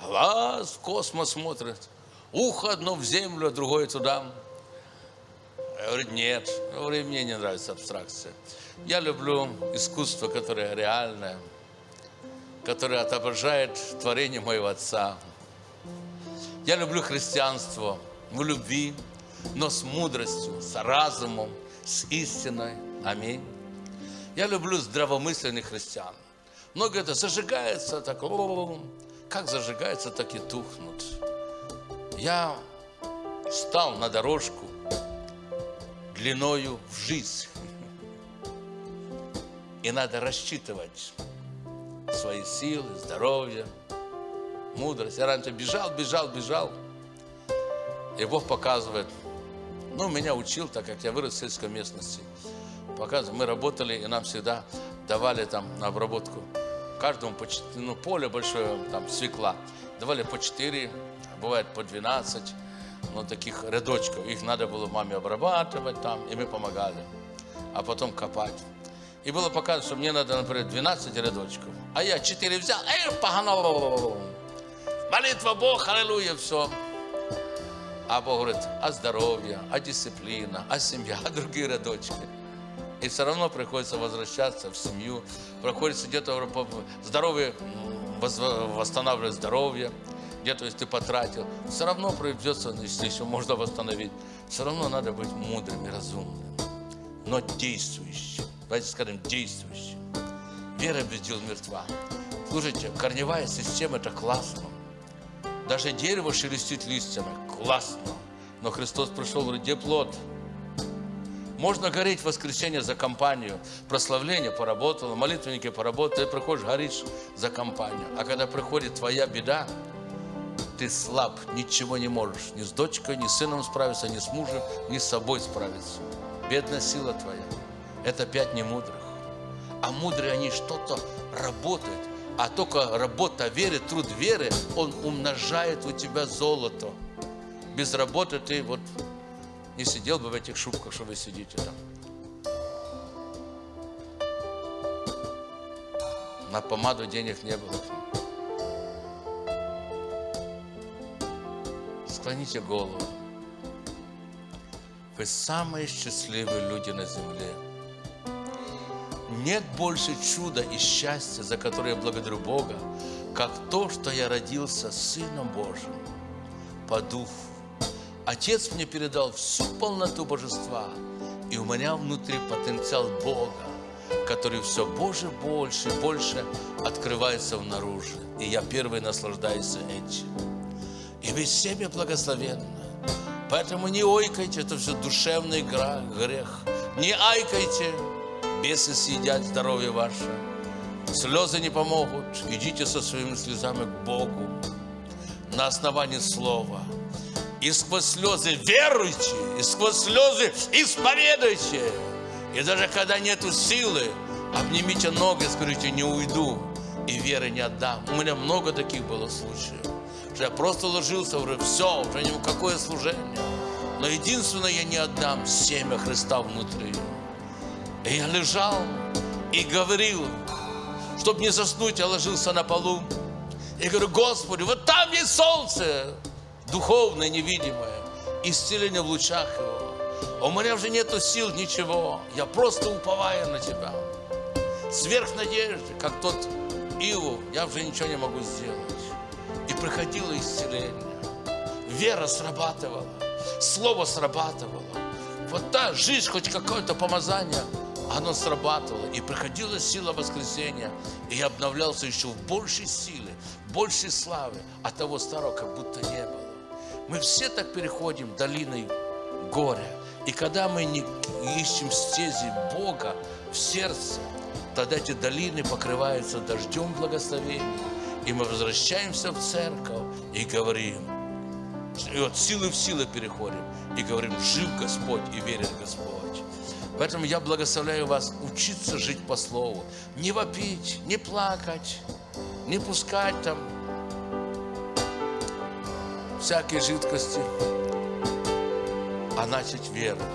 глаз в космос смотрит, ухо одно в землю, а другое туда. Я говорю, нет, говорю, мне не нравится абстракция. Я люблю искусство, которое реальное, которое отображает творение моего Отца. Я люблю христианство в любви, но с мудростью, с разумом, с истиной. Аминь. Я люблю здравомысленных христиан. Много это зажигается, так, как зажигается, так и тухнут. Я встал на дорожку длиною в жизнь. И надо рассчитывать свои силы, здоровье, мудрость. Я раньше бежал, бежал, бежал. И Бог показывает, ну, меня учил, так как я вырос в сельской местности. Показывает, мы работали, и нам всегда давали там на обработку каждому по 4, ну, поле большое, там, свекла. Давали по 4, бывает по 12, ну, таких рядочков. Их надо было маме обрабатывать там, и мы помогали. А потом копать. И было показано, что мне надо, например, 12 рядочков. А я 4 взял, эй, погано. Молитва Бог, аллилуйя, все. А Бог говорит, а здоровье, а дисциплина, а семья, а другие рядочки. И все равно приходится возвращаться в семью, приходится где-то здоровье, восстанавливать здоровье, где-то если ты потратил, все равно придется, если еще можно восстановить, все равно надо быть мудрым и разумным, но действующим. Давайте скажем, действующим. Вера без дел мертва. Слушайте, корневая система – это классно. Даже дерево шелестит листьями. Классно. Но Христос пришел, говорит, где плод? Можно гореть в воскресенье за компанию. Прославление поработало, молитвенники поработали, ты приходишь, горишь за компанию. А когда приходит твоя беда, ты слаб, ничего не можешь. Ни с дочкой, ни с сыном справиться, ни с мужем, ни с собой справиться. Бедная сила твоя. Это пять немудрых. А мудрые они что-то работают. А только работа веры, труд веры, он умножает у тебя золото. Без работы ты вот не сидел бы в этих шубках, что вы сидите там. На помаду денег не было. Склоните голову. Вы самые счастливые люди на земле. Нет больше чуда и счастья, за которое я благодарю Бога, как то, что я родился Сыном Божьим по Духу. Отец мне передал всю полноту божества, и у меня внутри потенциал Бога, который все больше, больше, больше открывается внаружи. И я первый наслаждаюсь этим. И вы всеми благословенны. Поэтому не ойкайте, это все душевный грех. Не айкайте, бесы съедят здоровье ваше. Слезы не помогут. Идите со своими слезами к Богу на основании Слова – и сквозь слезы веруйте, и сквозь слезы исповедуйте. И даже когда нету силы, обнимите ноги, скажите, не уйду, и веры не отдам. У меня много таких было случаев, что я просто ложился, говорю, все, уже ни какое служение. Но единственное, я не отдам семя Христа внутри. И я лежал и говорил, чтобы не заснуть, я ложился на полу. И говорю, Господи, вот там есть солнце, духовное, невидимое, исцеление в лучах Его. А у меня уже нету сил, ничего. Я просто уповаю на Тебя. Сверх надежды, как тот Иов, я уже ничего не могу сделать. И приходило исцеление. Вера срабатывала, слово срабатывало. Вот та жизнь, хоть какое-то помазание, оно срабатывало. И приходила сила воскресения. И я обновлялся еще в большей силе, большей славы, а того старого как будто не было. Мы все так переходим долиной горя. И когда мы не ищем стези Бога в сердце, тогда эти долины покрываются дождем благословения. И мы возвращаемся в церковь и говорим, и от силы в силы переходим, и говорим, жив Господь и верит Господь. Поэтому я благословляю вас учиться жить по Слову. Не вопить, не плакать, не пускать там всякие жидкости, а начать веровать.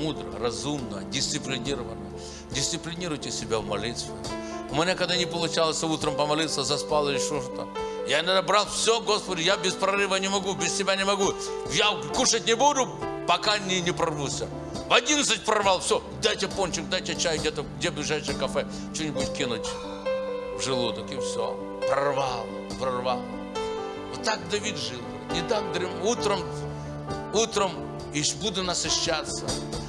Мудро, разумно, дисциплинированно. Дисциплинируйте себя в молитве. У меня, когда не получалось утром помолиться, заспал или что-то, Я иногда брал все, Господи, я без прорыва не могу, без Тебя не могу. Я кушать не буду, пока не, не прорвуся. В 11 прорвал, все, дайте пончик, дайте чай, где-то, где ближайшее кафе, что-нибудь кинуть в желудок, и все. Прорвал, прорвал. Вот так Давид жил. Не так утром, утром и буду насыщаться.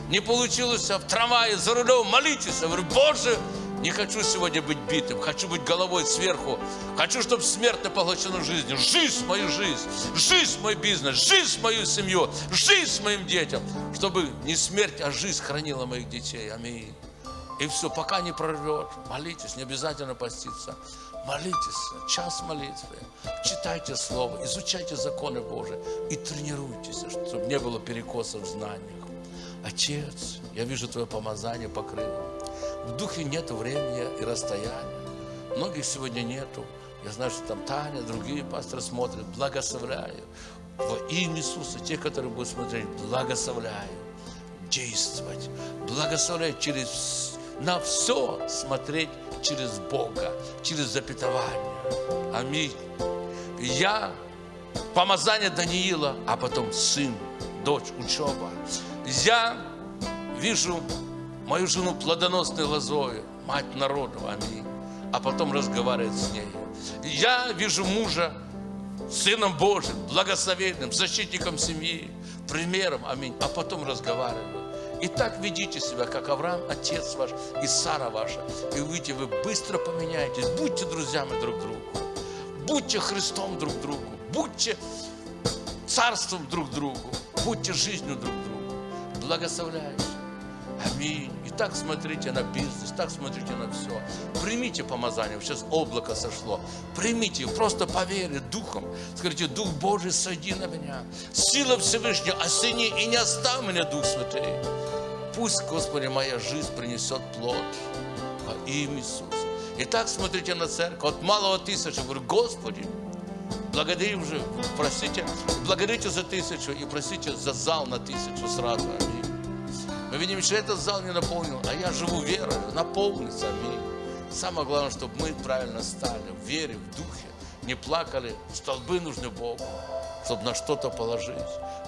Не получилось в трамвае за рулем, молитесь. Я говорю, Боже, не хочу сегодня быть битым, хочу быть головой сверху. Хочу, чтобы смерть поглощена жизнью. Жизнь мою жизнь, жизнь мой бизнес, жизнь мою семью, жизнь моим детям. Чтобы не смерть, а жизнь хранила моих детей. Аминь. И все, пока не прорвет, молитесь, не обязательно поститься. Молитесь, час молитвы, читайте Слово, изучайте законы Божии и тренируйтесь, чтобы не было перекосов в знаниях. Отец, я вижу Твое помазание покрыло. В духе нет времени и расстояния. Многих сегодня нету. Я знаю, что там Таня, другие пасторы смотрят. Благословляю. Во имя Иисуса, те, которые будут смотреть, благословляю. Действовать. Благословляю через на все смотреть через Бога, через запятование. Аминь. Я помазание Даниила, а потом сын, дочь, учеба. Я вижу мою жену плодоносной лозою, мать народу, аминь. А потом разговаривает с ней. Я вижу мужа Сыном Божьим, благословенным, защитником семьи, примером, аминь. А потом разговариваю. И так ведите себя, как Авраам, отец ваш, и Сара ваша. И увидите, вы быстро поменяетесь. Будьте друзьями друг другу. Будьте Христом друг другу. Будьте царством друг другу. Будьте жизнью друг другу. Благословляю. Аминь. И так смотрите на бизнес, так смотрите на все. Примите помазание. Сейчас облако сошло. Примите, просто поверьте духом. Скажите, Дух Божий, сойди на меня. Сила Всевышняя, осени и не оставь меня, Дух Святый. Пусть, Господи, моя жизнь принесет плод во имя Иисуса. И так смотрите на церковь. От малого тысячи. Говорю, Господи, благодарим же, просите, благодарите за тысячу и просите за зал на тысячу сразу. Аминь. Мы видим, что этот зал не наполнен, а я живу верой, наполнится, аминь. Самое главное, чтобы мы правильно стали, в вере, в духе, не плакали, столбы нужны Богу, чтобы на что-то положить.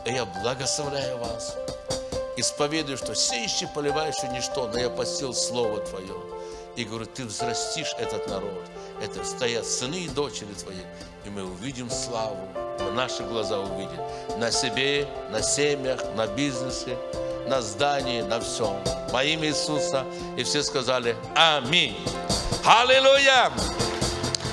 И я благословляю вас. Исповедую, что сеющий, поливающий ничто, но я посил Слово Твое. И говорю, Ты взрастишь этот народ. Это стоят сыны и дочери Твои. И мы увидим славу, наши глаза увидят. На себе, на семьях, на бизнесе, на здании, на всем. Во имя Иисуса. И все сказали Аминь. Аллилуйя!